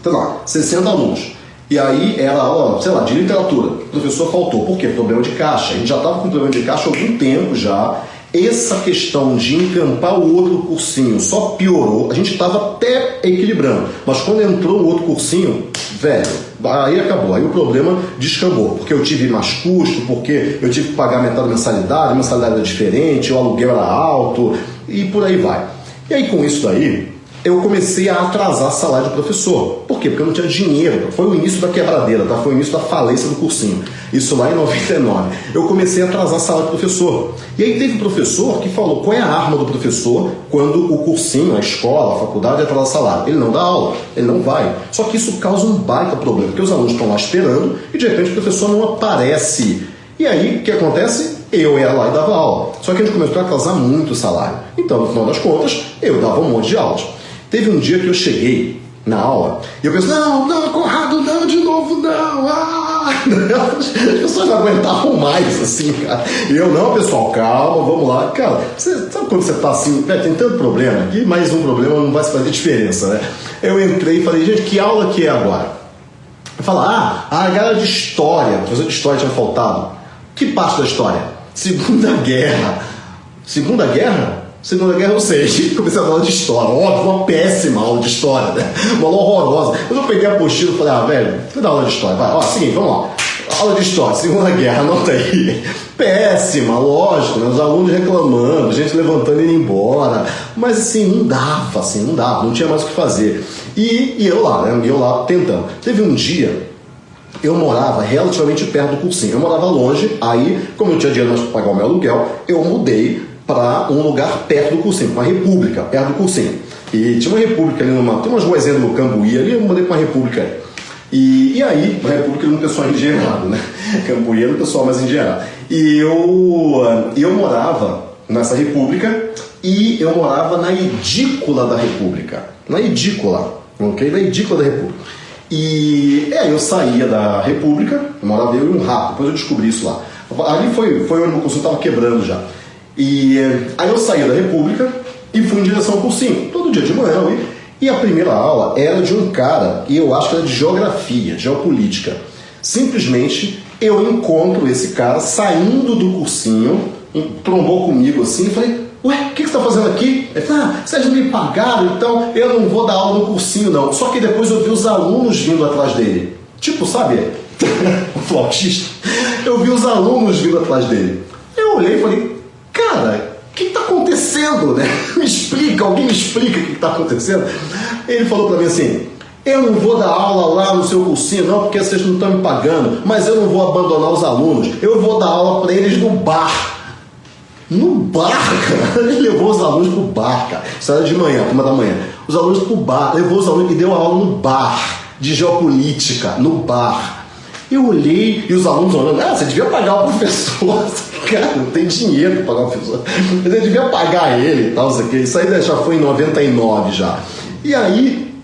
[SPEAKER 1] sei lá, 60 alunos. E aí era aula, sei lá, de literatura. O professor faltou. Por quê? Problema de caixa. A gente já estava com problema de caixa há algum tempo já. Essa questão de encampar o outro cursinho só piorou. A gente estava até equilibrando. Mas quando entrou o outro cursinho, velho, Aí acabou, aí o problema descambou, porque eu tive mais custo, porque eu tive que pagar metade da mensalidade, a mensalidade era diferente, o aluguel era alto e por aí vai. E aí com isso daí, eu comecei a atrasar salário de professor. Por quê? Porque eu não tinha dinheiro. Foi o início da quebradeira, tá? Foi o início da falência do cursinho. Isso lá em 99. Eu comecei a atrasar salário de professor. E aí teve um professor que falou qual é a arma do professor quando o cursinho, a escola, a faculdade atrasa salário. Ele não dá aula, ele não vai. Só que isso causa um baita problema, porque os alunos estão lá esperando e de repente o professor não aparece. E aí, o que acontece? eu ia lá e dava aula. Só que a gente começou a atrasar muito o salário. Então, no final das contas, eu dava um monte de aulas. Teve um dia que eu cheguei na aula e eu pensei, não, não, Conrado, não, de novo, não. Ah! As pessoas não aguentavam mais, assim, cara. E eu, não, pessoal, calma, vamos lá. Cara, você, sabe quando você tá assim, tem tanto problema aqui, mais um problema não vai fazer diferença, né? Eu entrei e falei, gente, que aula que é agora? Falar, ah, a galera de história, professor de história tinha faltado. Que parte da história? Segunda Guerra. Segunda Guerra? Segunda Guerra eu sei. Comecei a falar de história. Óbvio, uma péssima aula de história, né? Uma aula horrorosa. Mas eu peguei a apostila e falei, ah, velho, vou dar aula de história. Vai, ó, seguinte, vamos lá. Aula de história, Segunda Guerra, anota aí. Péssima, lógico, né? Os alunos reclamando, gente levantando e indo embora. Mas assim, não dava, assim, não dava, não tinha mais o que fazer. E, e eu lá, né? E eu lá tentando. Teve um dia eu morava relativamente perto do cursinho. Eu morava longe, aí, como eu tinha dinheiro para pagar o meu aluguel, eu mudei para um lugar perto do cursinho, uma república, perto do cursinho. E tinha uma república ali numa. Tem umas ruazinhas no Cambuí ali, eu mudei para uma república. E, e aí, uma república era um pessoal engenheirado, né? Cambuí era um pessoal mais engenheirado. E eu, eu morava nessa república e eu morava na edícula da república. Na edícula, ok? Na edícula da república. E é, eu saía da República, morava eu e um rato, depois eu descobri isso lá. Ali foi, foi onde o meu cursinho estava quebrando já. E aí eu saía da República e fui em direção ao cursinho, todo dia de manhã eu ia. E a primeira aula era de um cara, e eu acho que era de geografia, geopolítica. Simplesmente eu encontro esse cara saindo do cursinho, trombou comigo assim, e falei, Ué, o que, você está fazendo aqui? Ele falou, ah, vocês me pagaram, então eu não vou dar aula no cursinho, não. Só que depois eu vi os alunos vindo atrás dele. Tipo, sabe, o flautista. Eu vi os alunos vindo atrás dele. Eu olhei e falei, cara, o que está acontecendo? Né? Me explica, alguém me explica o que está acontecendo. Ele falou para mim assim, eu não vou dar aula lá no seu cursinho, não, porque vocês não estão me pagando, mas eu não vou abandonar os alunos. Eu vou dar aula para eles no bar. No bar, cara. Ele levou os alunos pro bar, cara. Isso era de manhã, uma da manhã. Os alunos pro bar, levou os alunos e deu aula no bar de geopolítica, no bar. Eu olhei e os alunos olhando, ah, você devia pagar o professor. Cara, não tem dinheiro para pagar o professor. Você devia pagar ele e tal, isso aqui. Isso aí já foi em 99 já. E aí,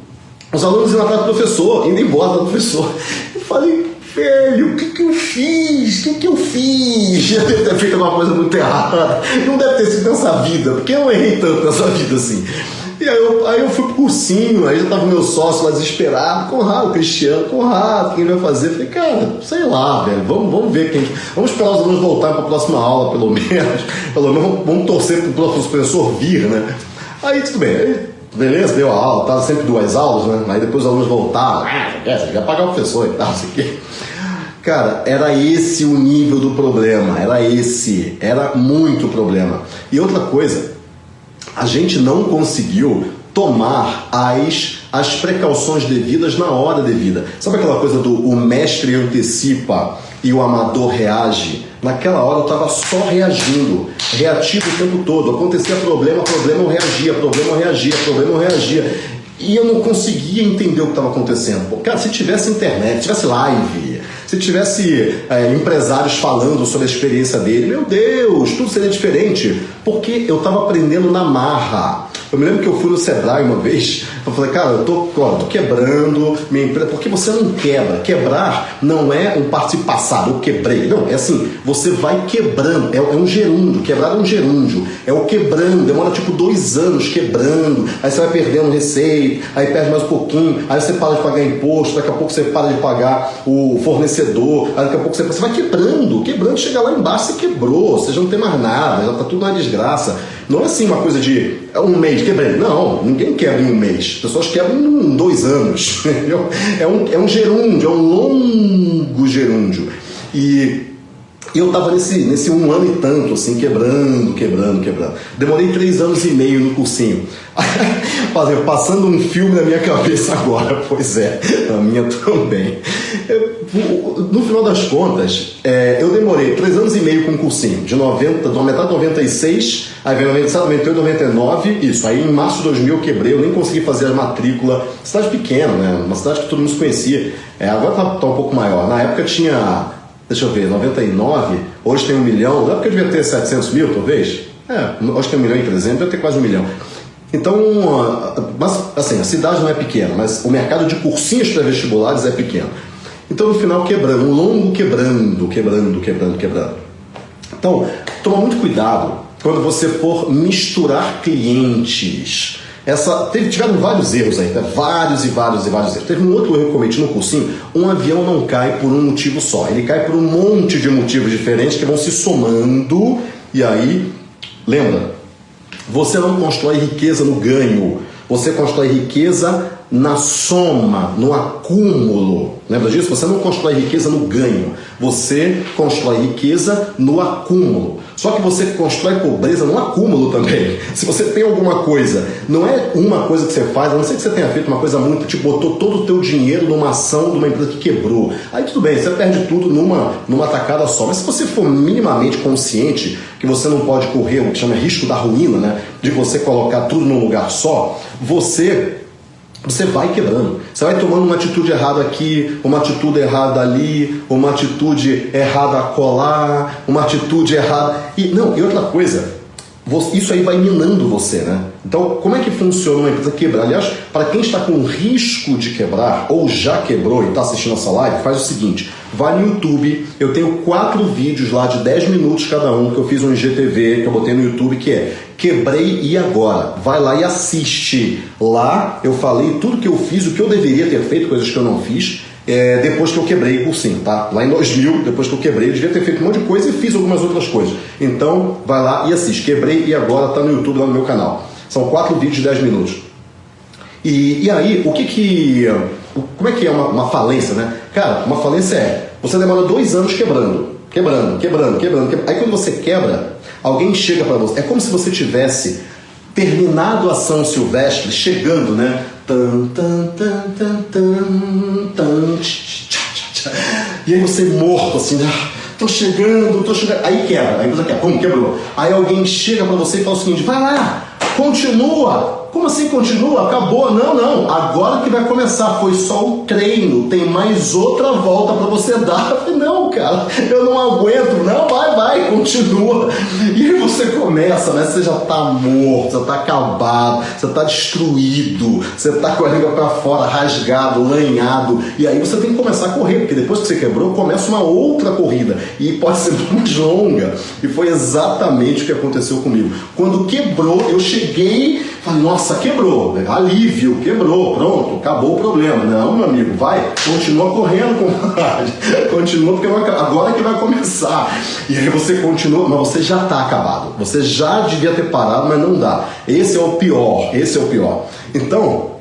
[SPEAKER 1] os alunos iam atrás do professor, indo embora do professor. Eu falei, velho, o que, que eu fiz? O que, que eu fiz? Eu devo ter feito alguma coisa muito errada. Não deve ter sido nessa vida, porque eu errei tanto nessa vida assim. E aí eu, aí eu fui pro cursinho, aí já tava meu sócio lá desesperado, Conrado, Cristiano, Conrado, quem vai fazer? Falei, cara, sei lá, velho, vamos, vamos ver quem. Vamos esperar os alunos voltarem para a próxima aula, pelo menos. Pelo menos vamos torcer pro professor vir, né? Aí tudo bem, aí, beleza, deu a aula, tava sempre duas aulas, né? Aí depois os alunos voltaram, ah, você quer pagar o professor e tal, assim que. Cara, era esse o nível do problema, era esse, era muito problema. E outra coisa, a gente não conseguiu tomar as, as precauções devidas na hora devida. Sabe aquela coisa do o mestre antecipa e o amador reage? Naquela hora eu estava só reagindo, reativo o tempo todo. Acontecia problema, problema eu reagia, problema eu reagia, problema eu reagia. E eu não conseguia entender o que estava acontecendo. Cara, se tivesse internet, se tivesse live, se tivesse é, empresários falando sobre a experiência dele, meu Deus, tudo seria diferente. Porque eu estava aprendendo na marra. Eu me lembro que eu fui no Sebrae uma vez, eu falei, cara, eu tô, ó, tô quebrando minha empresa, porque você não quebra. Quebrar não é um participo passado, eu quebrei. Não, é assim, você vai quebrando, é, é um gerúndio, quebrar é um gerúndio, é o quebrando, demora tipo dois anos quebrando, aí você vai perdendo receita, aí perde mais um pouquinho, aí você para de pagar imposto, daqui a pouco você para de pagar o fornecedor, aí daqui a pouco você, você vai quebrando, quebrando, chega lá embaixo, você quebrou, você já não tem mais nada, já tá tudo na desgraça. Não é assim uma coisa de é um mês quebrei. Não, ninguém quebra em um mês. As pessoas quebram em dois anos. É um, é um gerúndio, é um longo gerúndio. E eu estava nesse, nesse um ano e tanto, assim, quebrando, quebrando, quebrando. Demorei três anos e meio no cursinho. Passando um filme na minha cabeça agora, pois é, a minha também. Eu, no final das contas, é, eu demorei três anos e meio com o cursinho, de 90, da metade de 96, aí veio 97, 98, 99, isso. Aí em março de 2000 eu quebrei, eu nem consegui fazer a matrícula. Cidade pequena, né? Uma cidade que todo mundo se conhecia. É, agora tá, tá um pouco maior. Na época tinha deixa eu ver, 99, hoje tem um milhão, não é porque eu devia ter 700 mil, talvez? É, hoje tem um milhão e 300, deve ter quase um milhão. Então, mas, assim, a cidade não é pequena, mas o mercado de cursinhos pré-vestibulares é pequeno. Então, no final, quebrando, um longo quebrando, quebrando, quebrando, quebrando. Então, toma muito cuidado quando você for misturar clientes. Essa, teve, tiveram vários erros aí, tá? vários e vários e vários erros. Teve um outro erro que eu cometi no cursinho: um avião não cai por um motivo só, ele cai por um monte de motivos diferentes que vão se somando, e aí, lembra, você não constrói riqueza no ganho, você constrói riqueza na soma, no acúmulo. Lembra disso? Você não constrói riqueza no ganho, você constrói riqueza no acúmulo. Só que você constrói pobreza no acúmulo também. Se você tem alguma coisa, não é uma coisa que você faz, a não ser que você tenha feito uma coisa muito, tipo, botou todo o teu dinheiro numa ação de uma empresa que quebrou. Aí tudo bem, você perde tudo numa, numa tacada só. Mas se você for minimamente consciente que você não pode correr o que chama risco da ruína, né? De você colocar tudo num lugar só, você você vai quebrando. Você vai tomando uma atitude errada aqui, uma atitude errada ali, uma atitude errada colar, uma atitude errada. E não, e outra coisa, isso aí vai minando você, né? Então, como é que funciona uma empresa quebrar? Aliás, para quem está com risco de quebrar ou já quebrou e está assistindo essa live, faz o seguinte: vai no YouTube. Eu tenho quatro vídeos lá de 10 minutos cada um que eu fiz um IGTV que eu botei no YouTube que é Quebrei e agora. Vai lá e assiste. Lá eu falei tudo que eu fiz, o que eu deveria ter feito, coisas que eu não fiz. É, depois que eu quebrei o cursinho, tá? Lá em 2000, depois que eu quebrei, eu devia ter feito um monte de coisa e fiz algumas outras coisas. Então, vai lá e assiste. Quebrei e agora tá no YouTube, lá no meu canal. São quatro vídeos de 10 minutos. E, e aí, o que que... Como é que é uma, uma falência, né? Cara, uma falência é, você demora dois anos quebrando, quebrando, quebrando, quebrando, quebrando. Aí quando você quebra, alguém chega para você. É como se você tivesse terminado a São Silvestre, chegando, né? E aí você morto assim, né? tô chegando, tô chegando. Aí quebra, aí você quebra, pum, quebrou. Aí alguém chega para você e fala o seguinte: vai lá, continua. Como assim continua? Acabou? Não, não. Agora que vai começar. Foi só o treino. Tem mais outra volta para você dar. Não, cara, eu não aguento. Não, vai, vai, continua. E aí você começa, né? Você já tá morto, você tá acabado, você tá destruído, você tá com a língua para fora, rasgado, lanhado. E aí você tem que começar a correr, porque depois que você quebrou, começa uma outra corrida. E pode ser mais longa. E foi exatamente o que aconteceu comigo. Quando quebrou, eu cheguei, falei, nossa quebrou, alívio, quebrou, pronto, acabou o problema. Não, meu amigo, vai, continua correndo, compadre, continua porque agora que vai começar. E aí você continua, mas você já está acabado, você já devia ter parado, mas não dá. Esse é o pior, esse é o pior. Então,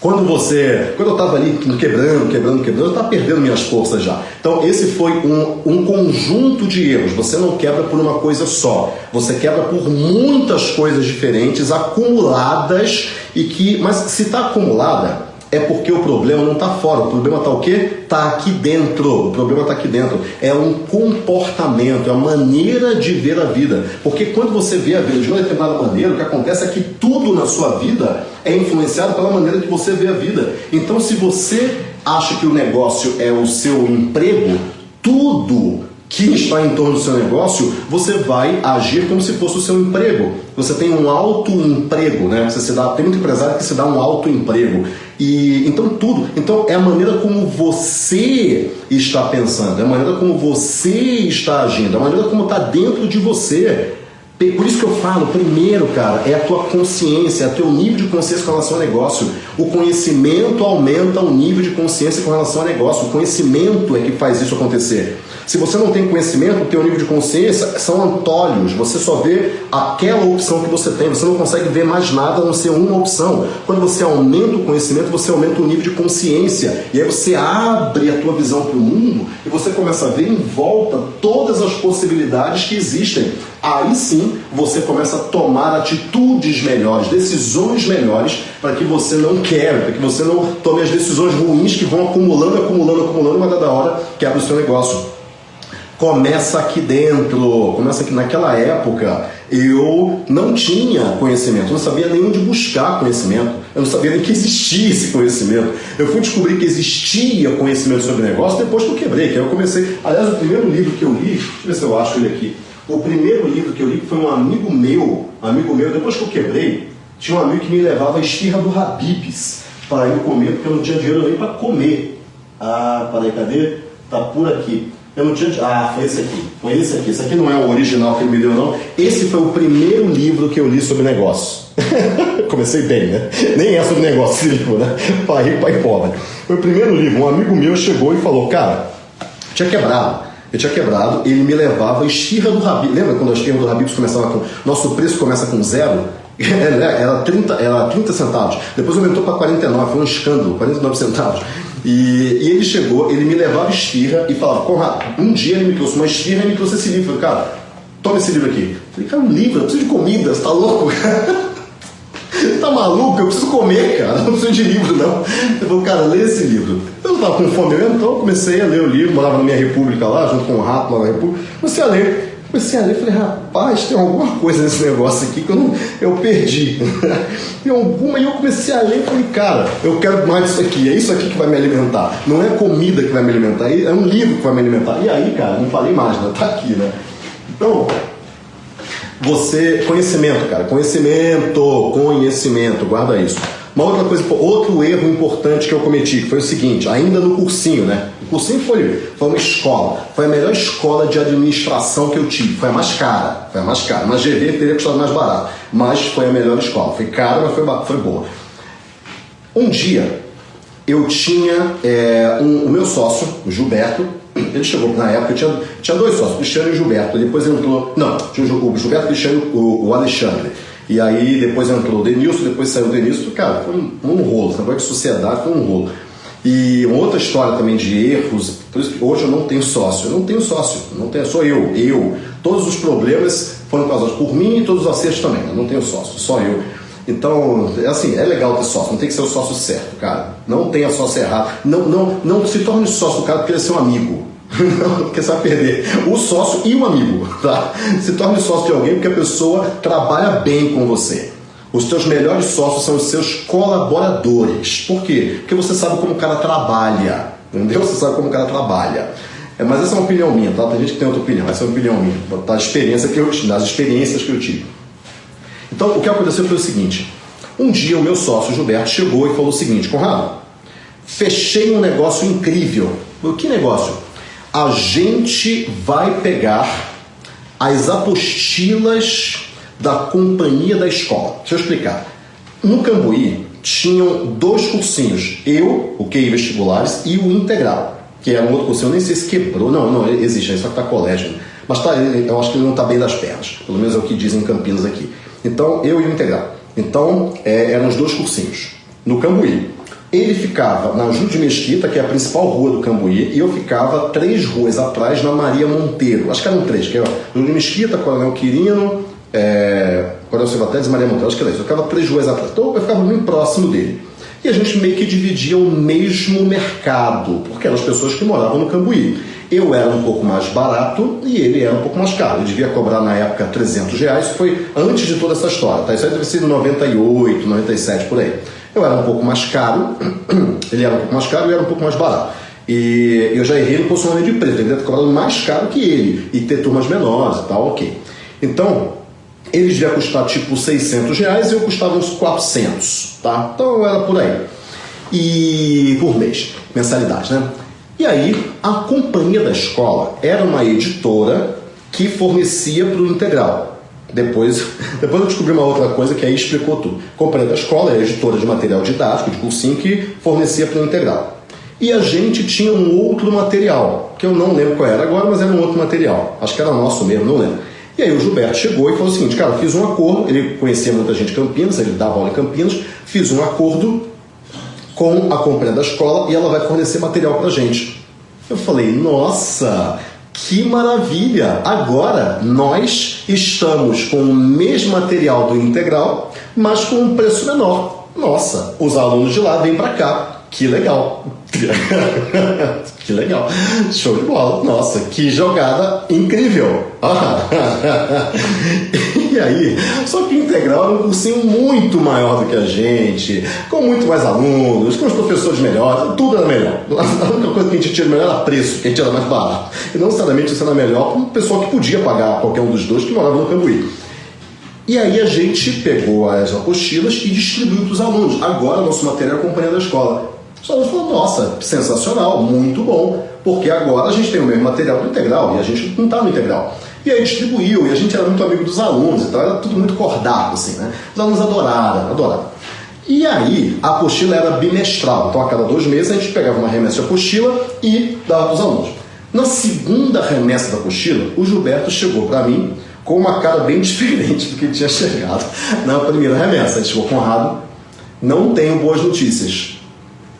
[SPEAKER 1] quando você. Quando eu estava ali quebrando, quebrando, quebrando, eu estava perdendo minhas forças já. Então, esse foi um, um conjunto de erros. Você não quebra por uma coisa só. Você quebra por muitas coisas diferentes, acumuladas, e que. Mas se está acumulada, é porque o problema não está fora. O problema está o quê? Está aqui dentro. O problema está aqui dentro. É um comportamento, é uma maneira de ver a vida. Porque quando você vê a vida de uma determinada maneira, o que acontece é que tudo na sua vida é influenciado pela maneira que você vê a vida. Então, se você acha que o negócio é o seu emprego, tudo que está em torno do seu negócio, você vai agir como se fosse o seu emprego. Você tem um alto emprego, né? Você se dá, tem muito empresário que se dá um alto emprego. E então tudo, então é a maneira como você está pensando, é a maneira como você está agindo, é a maneira como está dentro de você. Por isso que eu falo, primeiro, cara, é a tua consciência, é o teu nível de consciência com relação ao negócio. O conhecimento aumenta o nível de consciência com relação ao negócio. O conhecimento é que faz isso acontecer. Se você não tem conhecimento, o teu nível de consciência são antólios. Você só vê aquela opção que você tem. Você não consegue ver mais nada a não ser uma opção. Quando você aumenta o conhecimento, você aumenta o nível de consciência. E aí você abre a tua visão para o mundo e você começa a ver em volta todas as possibilidades que existem. Aí sim você começa a tomar atitudes melhores, decisões melhores para que você não quebre, para que você não tome as decisões ruins que vão acumulando, acumulando, acumulando, uma dada hora quebra o seu negócio. Começa aqui dentro, começa aqui naquela época. Eu não tinha conhecimento, eu não sabia nem onde buscar conhecimento, eu não sabia nem que existia esse conhecimento. Eu fui descobrir que existia conhecimento sobre negócio depois que eu quebrei, que aí eu comecei. Aliás, o primeiro livro que eu li, deixa eu ver se eu acho ele aqui. O primeiro livro que eu li foi um amigo meu, amigo meu, depois que eu quebrei, tinha um amigo que me levava a esfirra do Habibs para ir comer, porque eu não tinha dinheiro nem para comer. Ah, peraí, cadê? Tá por aqui. Eu não tinha. Ah, foi esse aqui. Foi esse aqui. Esse aqui não é o original que ele me deu, não. Esse foi o primeiro livro que eu li sobre negócio. Comecei bem, né? Nem é sobre negócio esse livro, né? Pai pai pobre. Foi o primeiro livro. Um amigo meu chegou e falou: Cara, tinha quebrado. Eu tinha quebrado, ele me levava a esfirra do Habib. Lembra quando a esfirra do Habib começava com. Nosso preço começa com zero? Era 30, era 30 centavos. Depois aumentou para 49, foi um escândalo, 49 centavos. E, e, ele chegou, ele me levava esfirra e falava, Conrado, um dia ele me trouxe uma esfirra e me trouxe esse livro. Eu falei, cara, toma esse livro aqui. Eu falei, cara, um livro, eu preciso de comida, você tá louco? tá maluco? Eu preciso comer, cara, não preciso de livro, não. Eu falei, cara, lê esse livro. Eu não tava com fome mesmo, então eu comecei a ler o livro, morava na minha república lá, junto com o rato lá na república, comecei a ler. Comecei a ler e falei, rapaz, tem alguma coisa nesse negócio aqui que eu, não, eu perdi. tem alguma, e eu comecei a ler e falei, cara, eu quero mais disso aqui, é isso aqui que vai me alimentar. Não é comida que vai me alimentar, é um livro que vai me alimentar. E aí, cara, não falei mais, né? Tá aqui, né? Então, você, conhecimento, cara, conhecimento, conhecimento, guarda isso. Uma outra coisa, outro erro importante que eu cometi, que foi o seguinte, ainda no cursinho, né? O cursinho foi, foi uma escola, foi a melhor escola de administração que eu tive, foi a mais cara, foi a mais cara, mas GV teria custado mais barato, mas foi a melhor escola, foi cara, mas foi, foi boa. Um dia, eu tinha é, um, o meu sócio, o Gilberto, ele chegou na época, tinha, tinha dois sócios, Cristiano e Gilberto, depois entrou, não, tinha o Gilberto, Cristiano o, o Alexandre. E aí depois entrou o Denilson, depois saiu o Denilson, cara, foi um, um rolo, esse de sociedade foi um rolo. E outra história também de erros, por isso que hoje eu não tenho sócio, eu não tenho sócio, não tenho, sou eu, eu. Todos os problemas foram causados por mim e todos os acertos também, eu não tenho sócio, só eu. Então, é assim, é legal ter sócio, não tem que ser o sócio certo, cara. Não tenha sócio errado. Não, não, não se torne sócio do cara porque ele é seu amigo. Porque você vai perder o sócio e o amigo, tá? Se torne sócio de alguém porque a pessoa trabalha bem com você. Os seus melhores sócios são os seus colaboradores. Por quê? Porque você sabe como o cara trabalha, entendeu? Você sabe como o cara trabalha. É, mas essa é uma opinião minha, tá? Tem gente que tem outra opinião, essa é uma opinião minha, tá? experiência que eu, das experiências que eu tive. Então, o que aconteceu foi o seguinte: um dia o meu sócio Gilberto chegou e falou o seguinte: Conrado, fechei um negócio incrível. Que negócio? a gente vai pegar as apostilas da companhia da escola. Deixa eu explicar. No Cambuí tinham dois cursinhos, eu, o QI Vestibulares, e o Integral, que era um outro cursinho, eu nem sei se quebrou, não, não, existe, só que está colégio. Mas tá, eu acho que ele não está bem das pernas, pelo menos é o que dizem em Campinas aqui. Então, eu o Integral. Então, é, eram os dois cursinhos, no Cambuí. Ele ficava na Júlio de Mesquita, que é a principal rua do Cambuí, e eu ficava três ruas atrás na Maria Monteiro. Acho que eram três, que era Mesquita, Coronel Quirino, é, Coronel Silva Teles e Maria Monteiro. Acho que era isso. Eu ficava três ruas atrás. Então eu ficava bem próximo dele. E a gente meio que dividia o mesmo mercado, porque eram as pessoas que moravam no Cambuí. Eu era um pouco mais barato e ele era um pouco mais caro. Eu devia cobrar na época 300 reais, foi antes de toda essa história. Tá? Isso aí deve ser 98, 97 por aí. Eu era um pouco mais caro, ele era um pouco mais caro e era um pouco mais barato. E eu já errei no posicionamento de preço, deve ter cobrado mais caro que ele e ter turmas menores e tal, ok. Então, ele devia custar tipo 600 reais e eu custava uns 400, tá? Então era por aí. E por mês, mensalidade, né? E aí, a companhia da escola era uma editora que fornecia para o integral. Depois, depois eu descobri uma outra coisa que aí explicou tudo. Companhia da escola é editora de material didático, de cursinho, que fornecia para o integral. E a gente tinha um outro material, que eu não lembro qual era agora, mas era um outro material. Acho que era nosso mesmo, não lembro. E aí o Gilberto chegou e falou o seguinte, cara, fiz um acordo, ele conhecia muita gente em Campinas, ele dava aula em Campinas, fiz um acordo com a companhia da escola e ela vai fornecer material para gente. Eu falei, nossa, que maravilha! Agora nós estamos com o mesmo material do integral, mas com um preço menor. Nossa, os alunos de lá vêm para cá. que legal. que legal. Show de bola. Nossa, que jogada incrível. e aí, só que o Integral era um cursinho muito maior do que a gente, com muito mais alunos, com os professores melhores, tudo era melhor. A única coisa que a gente tinha melhor era preço, que a gente era mais barato. E não necessariamente isso era melhor para um pessoal que podia pagar qualquer um dos dois que morava no Cambuí. E aí a gente pegou as apostilas e distribuiu para os alunos. Agora nosso material é companhia da escola. Os alunos falaram, nossa, sensacional, muito bom, porque agora a gente tem o mesmo material do integral e a gente não está no integral. E aí distribuiu, e a gente era muito amigo dos alunos, então era tudo muito cordado, assim, né? Os alunos adoraram, adoraram. E aí, a apostila era bimestral, então a cada dois meses a gente pegava uma remessa de apostila e dava para os alunos. Na segunda remessa da apostila, o Gilberto chegou para mim com uma cara bem diferente do que tinha chegado na primeira remessa. Ele chegou, Conrado, não tenho boas notícias.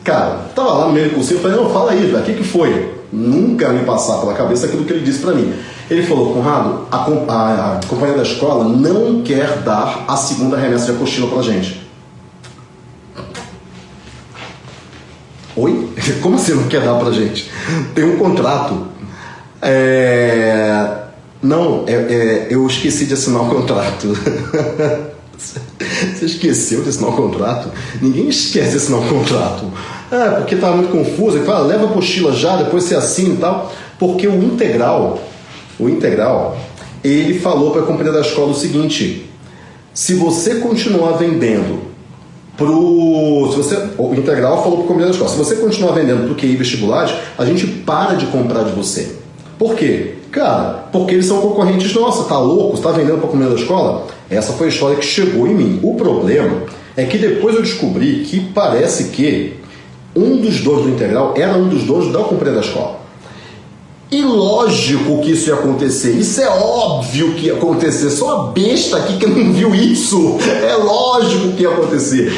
[SPEAKER 1] Cara, tava lá no meio do cursinho, falei, não, fala aí, o que, que foi? Nunca me passar pela cabeça aquilo que ele disse para mim. Ele falou, Conrado, a, a, a companhia da escola não quer dar a segunda remessa de apostila pra gente. Oi? Como assim não quer dar pra gente? Tem um contrato. É... Não, é, é, eu esqueci de assinar o contrato. Você esqueceu de assinar o contrato? Ninguém esquece de assinar o contrato. É, porque estava muito confuso. Ele fala, leva a apostila já, depois você assina e tal. Porque o integral, o integral, ele falou para a companhia da escola o seguinte: se você continuar vendendo pro. Se você, o integral falou para a companhia da escola: se você continuar vendendo para o QI vestibulares, a gente para de comprar de você. Por quê? Cara, porque eles são concorrentes nossos, tá louco? Você tá vendendo para comer da escola? Essa foi a história que chegou em mim. O problema é que depois eu descobri que parece que um dos donos do integral era um dos donos da companhia da escola. E lógico que isso ia acontecer, isso é óbvio que ia acontecer, só a besta aqui que não viu isso, é lógico que ia acontecer.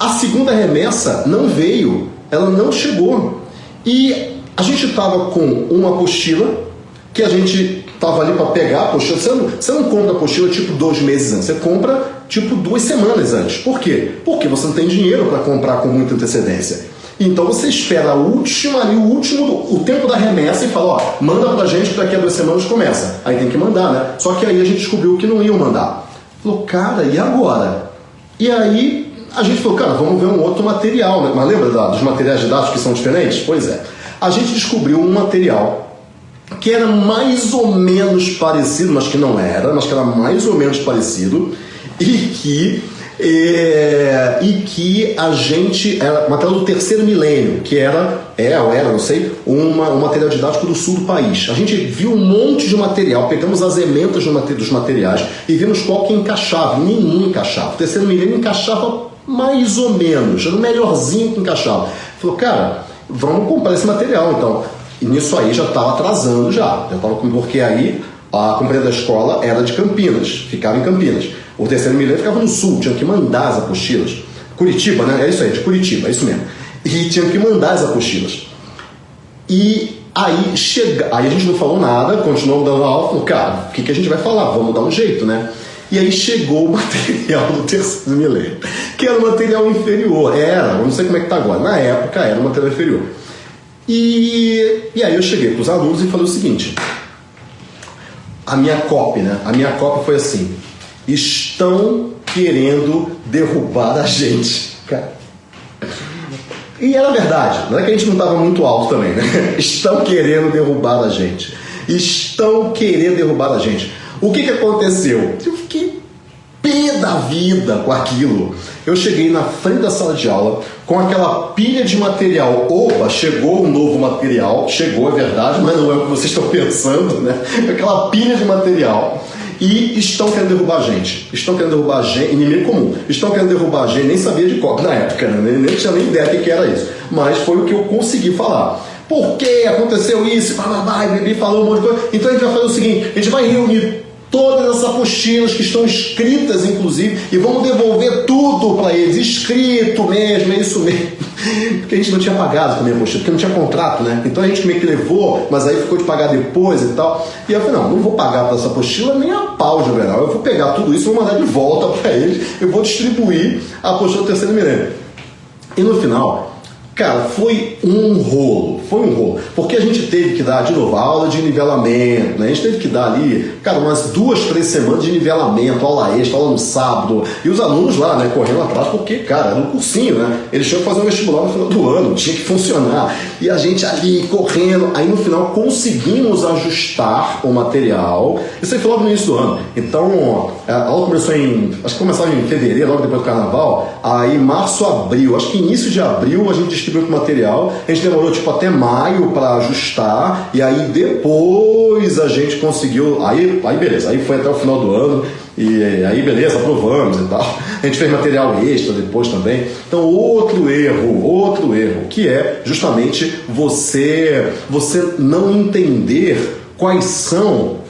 [SPEAKER 1] A segunda remessa não veio, ela não chegou. E a gente estava com uma apostila que a gente tava ali para pegar a. Você não, você não compra a apostila tipo dois meses antes, você compra tipo duas semanas antes. Por quê? Porque você não tem dinheiro para comprar com muita antecedência. Então você espera a última ali, o último, o tempo da remessa e fala, ó, manda pra gente que daqui a duas semanas começa. Aí tem que mandar, né? Só que aí a gente descobriu que não iam mandar. Falou, cara, e agora? E aí a gente falou, cara, vamos ver um outro material, né? Mas lembra dos materiais didáticos que são diferentes? Pois é. A gente descobriu um material que era mais ou menos parecido, mas que não era, mas que era mais ou menos parecido, e que, é, e que a gente. Era material do terceiro milênio, que era, é ou era, não sei, uma, um material didático do sul do país. A gente viu um monte de material, pegamos as ementas dos materiais e vimos qual que encaixava, nenhum encaixava. O terceiro milênio encaixava mais ou menos, era o melhorzinho que encaixava. Falou, cara, vamos comprar esse material então. E nisso aí já estava atrasando já. já tava, porque aí a companhia da escola era de Campinas, ficava em Campinas. O terceiro milênio ficava no sul, tinha que mandar as apostilas. Curitiba, né? É isso aí, de Curitiba, é isso mesmo. E tinha que mandar as apostilas. E aí chega, aí a gente não falou nada, continuou dando aula, falou, cara, o que, que a gente vai falar? Vamos dar um jeito, né? E aí chegou o material do terceiro milênio, que era o material inferior. Era, eu não sei como é que tá agora. Na época era o material inferior. E, e aí eu cheguei para os alunos e falei o seguinte: a minha copy, né? A minha copy foi assim: estão querendo derrubar a gente. Cara. E era verdade, não é que a gente não estava muito alto também, né? Estão querendo derrubar a gente. Estão querendo derrubar a gente. O que, que aconteceu? Eu fiquei pé da vida com aquilo. Eu cheguei na frente da sala de aula com aquela pilha de material. Opa, chegou um novo material, chegou, é verdade, mas não é o que vocês estão pensando, né? Aquela pilha de material. E estão querendo derrubar a gente. Estão querendo derrubar a gente, inimigo comum. Estão querendo derrubar a gente, nem sabia de qual na época, né? nem, tinha nem ideia do que era isso. Mas foi o que eu consegui falar. Por que aconteceu isso? Bababá, e Bibi falou um monte de coisa. Então a gente vai fazer o seguinte: a gente vai reunir todas as apostilas que estão escritas, inclusive, e vamos devolver tudo para eles, escrito mesmo, é isso mesmo. Porque a gente não tinha pagado também a apostila, porque não tinha contrato, né? Então a gente meio que levou, mas aí ficou de pagar depois e tal. E eu falei, não, não vou pagar para essa apostila nem a pau, Juvenal. Eu vou pegar tudo isso vou mandar de volta para eles, eu vou distribuir a apostila do terceiro milênio. E no final, Cara, foi um rolo, foi um rolo. Porque a gente teve que dar, de novo, aula de nivelamento, né? A gente teve que dar ali, cara, umas duas, três semanas de nivelamento, aula extra, aula no sábado. E os alunos lá, né, correndo atrás, porque, cara, era um cursinho, né? Eles tinham que fazer um vestibular no final do ano, tinha que funcionar. E a gente ali correndo, aí no final conseguimos ajustar o material. Isso aí foi logo no início do ano. Então, a aula começou em, acho que começava em fevereiro, logo depois do carnaval. Aí, março, abril, acho que início de abril a gente distribuiu o material. A gente demorou tipo até maio para ajustar e aí depois a gente conseguiu. Aí, aí beleza, aí foi até o final do ano e aí beleza, aprovamos e tal. A gente fez material extra depois também. Então outro erro, outro erro, que é justamente você você não entender quais são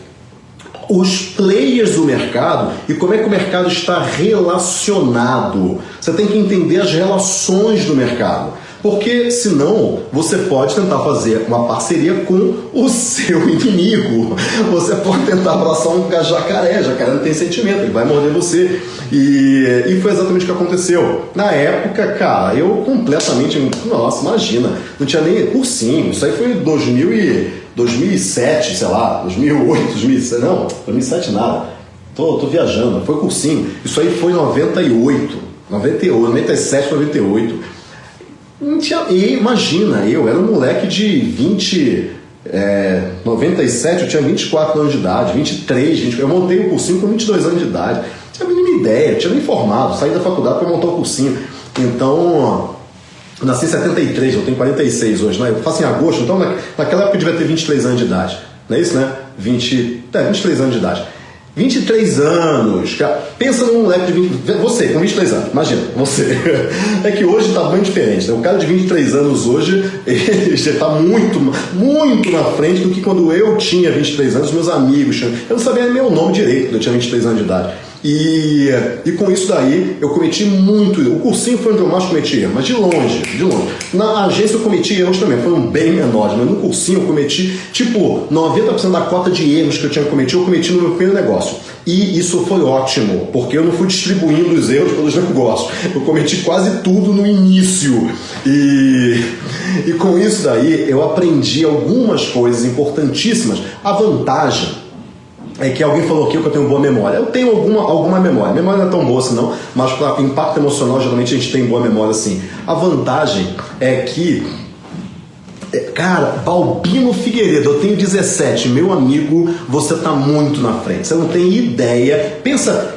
[SPEAKER 1] os players do mercado e como é que o mercado está relacionado. Você tem que entender as relações do mercado. Porque senão você pode tentar fazer uma parceria com o seu inimigo. Você pode tentar abraçar um jacaré, jacaré não tem sentimento, ele vai morder você. E, e foi exatamente o que aconteceu. Na época, cara, eu completamente. Nossa, imagina, não tinha nem cursinho. Isso aí foi em 2000 e, 2007, sei lá, 2008, 2007. Não, 2007 nada. Tô, tô viajando, foi cursinho. Isso aí foi em 98, 98, 97, 98. Tinha, e imagina, eu era um moleque de 20, é, 97, eu tinha 24 anos de idade, 23, 20, eu montei o cursinho com 22 anos de idade. Não tinha a mínima ideia, tinha nem formado, saí da faculdade para montar o cursinho. Então, nasci em 73, eu tenho 46 hoje, né? eu faço em agosto, então naquela época eu devia ter 23 anos de idade. Não é isso, né? 20, é, 23 anos de idade. 23 anos, cara. Pensa num moleque de 20. Você, com 23 anos, imagina, você. É que hoje está bem diferente. Né? O cara de 23 anos hoje, ele já está muito, muito na frente do que quando eu tinha 23 anos, meus amigos. Eu não sabia nem meu nome direito quando eu tinha 23 anos de idade. E, e com isso daí eu cometi muito O cursinho foi onde eu mais cometi erro, mas de longe, de longe. Na agência eu cometi erros também, foram bem menores, mas no cursinho eu cometi, tipo, 90% da cota de erros que eu tinha cometido, eu cometi no meu primeiro negócio. E isso foi ótimo, porque eu não fui distribuindo os erros pelos negócios. Eu cometi quase tudo no início. E, e com isso daí eu aprendi algumas coisas importantíssimas. A vantagem é que alguém falou aqui que eu tenho boa memória. Eu tenho alguma, alguma memória. A memória não é tão boa assim, não, mas para impacto emocional, geralmente a gente tem boa memória assim. A vantagem é que, é, cara, Balbino Figueiredo, eu tenho 17, meu amigo, você tá muito na frente. Você não tem ideia. Pensa,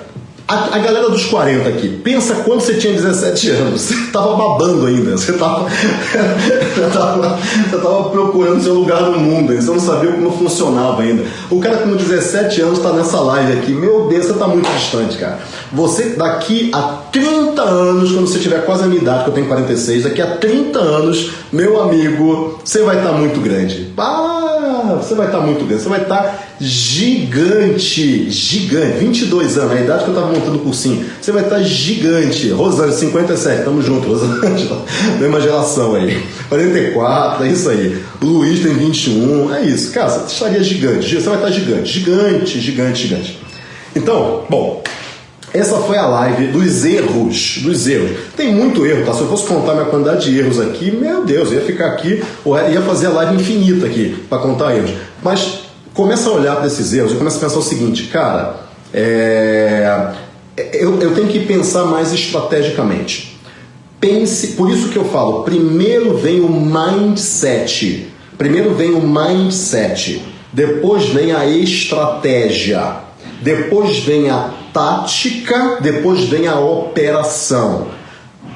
[SPEAKER 1] a, a, galera dos 40 aqui, pensa quando você tinha 17 anos, você tava babando ainda, você tava, você tava, você tava procurando seu lugar no mundo, você não sabia como funcionava ainda. O cara com 17 anos está nessa live aqui, meu Deus, você tá muito distante, cara. Você, daqui a 30 anos, quando você tiver quase a minha idade, que eu tenho 46, daqui a 30 anos, meu amigo, você vai estar tá muito grande. Ah, você vai estar tá muito grande, você vai estar tá gigante, gigante, 22 anos, a idade que eu estava montando o cursinho, você vai estar gigante. Rosane, 57, tamo junto, Rosane, mesma geração aí. 44, é isso aí. Luiz tem 21, é isso. Cara, você estaria gigante, você vai estar gigante, gigante, gigante, gigante. Então, bom, essa foi a live dos erros, dos erros. Tem muito erro, tá? Se eu fosse contar minha quantidade de erros aqui, meu Deus, ia ficar aqui, ia fazer a live infinita aqui para contar erros. Mas começa a olhar para esses erros e começa a pensar o seguinte, cara, é, eu, eu tenho que pensar mais estrategicamente. Pense, por isso que eu falo, primeiro vem o mindset. Primeiro vem o mindset, depois vem a estratégia, depois vem a tática, depois vem a operação.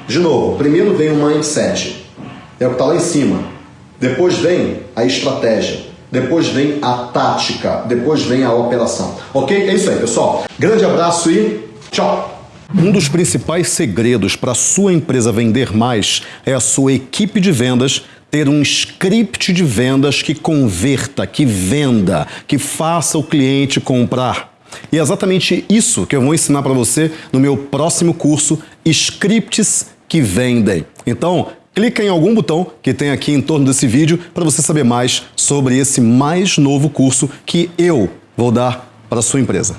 [SPEAKER 1] De novo, primeiro vem o mindset, é o que está lá em cima. Depois vem a estratégia. Depois vem a tática, depois vem a operação. Ok? É isso aí, pessoal. Grande abraço e tchau!
[SPEAKER 2] Um dos principais segredos para sua empresa vender mais é a sua equipe de vendas ter um script de vendas que converta, que venda, que faça o cliente comprar. E é exatamente isso que eu vou ensinar para você no meu próximo curso Scripts que Vendem. Então, clica em algum botão que tem aqui em torno desse vídeo para você saber mais sobre esse mais novo curso que eu vou dar para a sua empresa.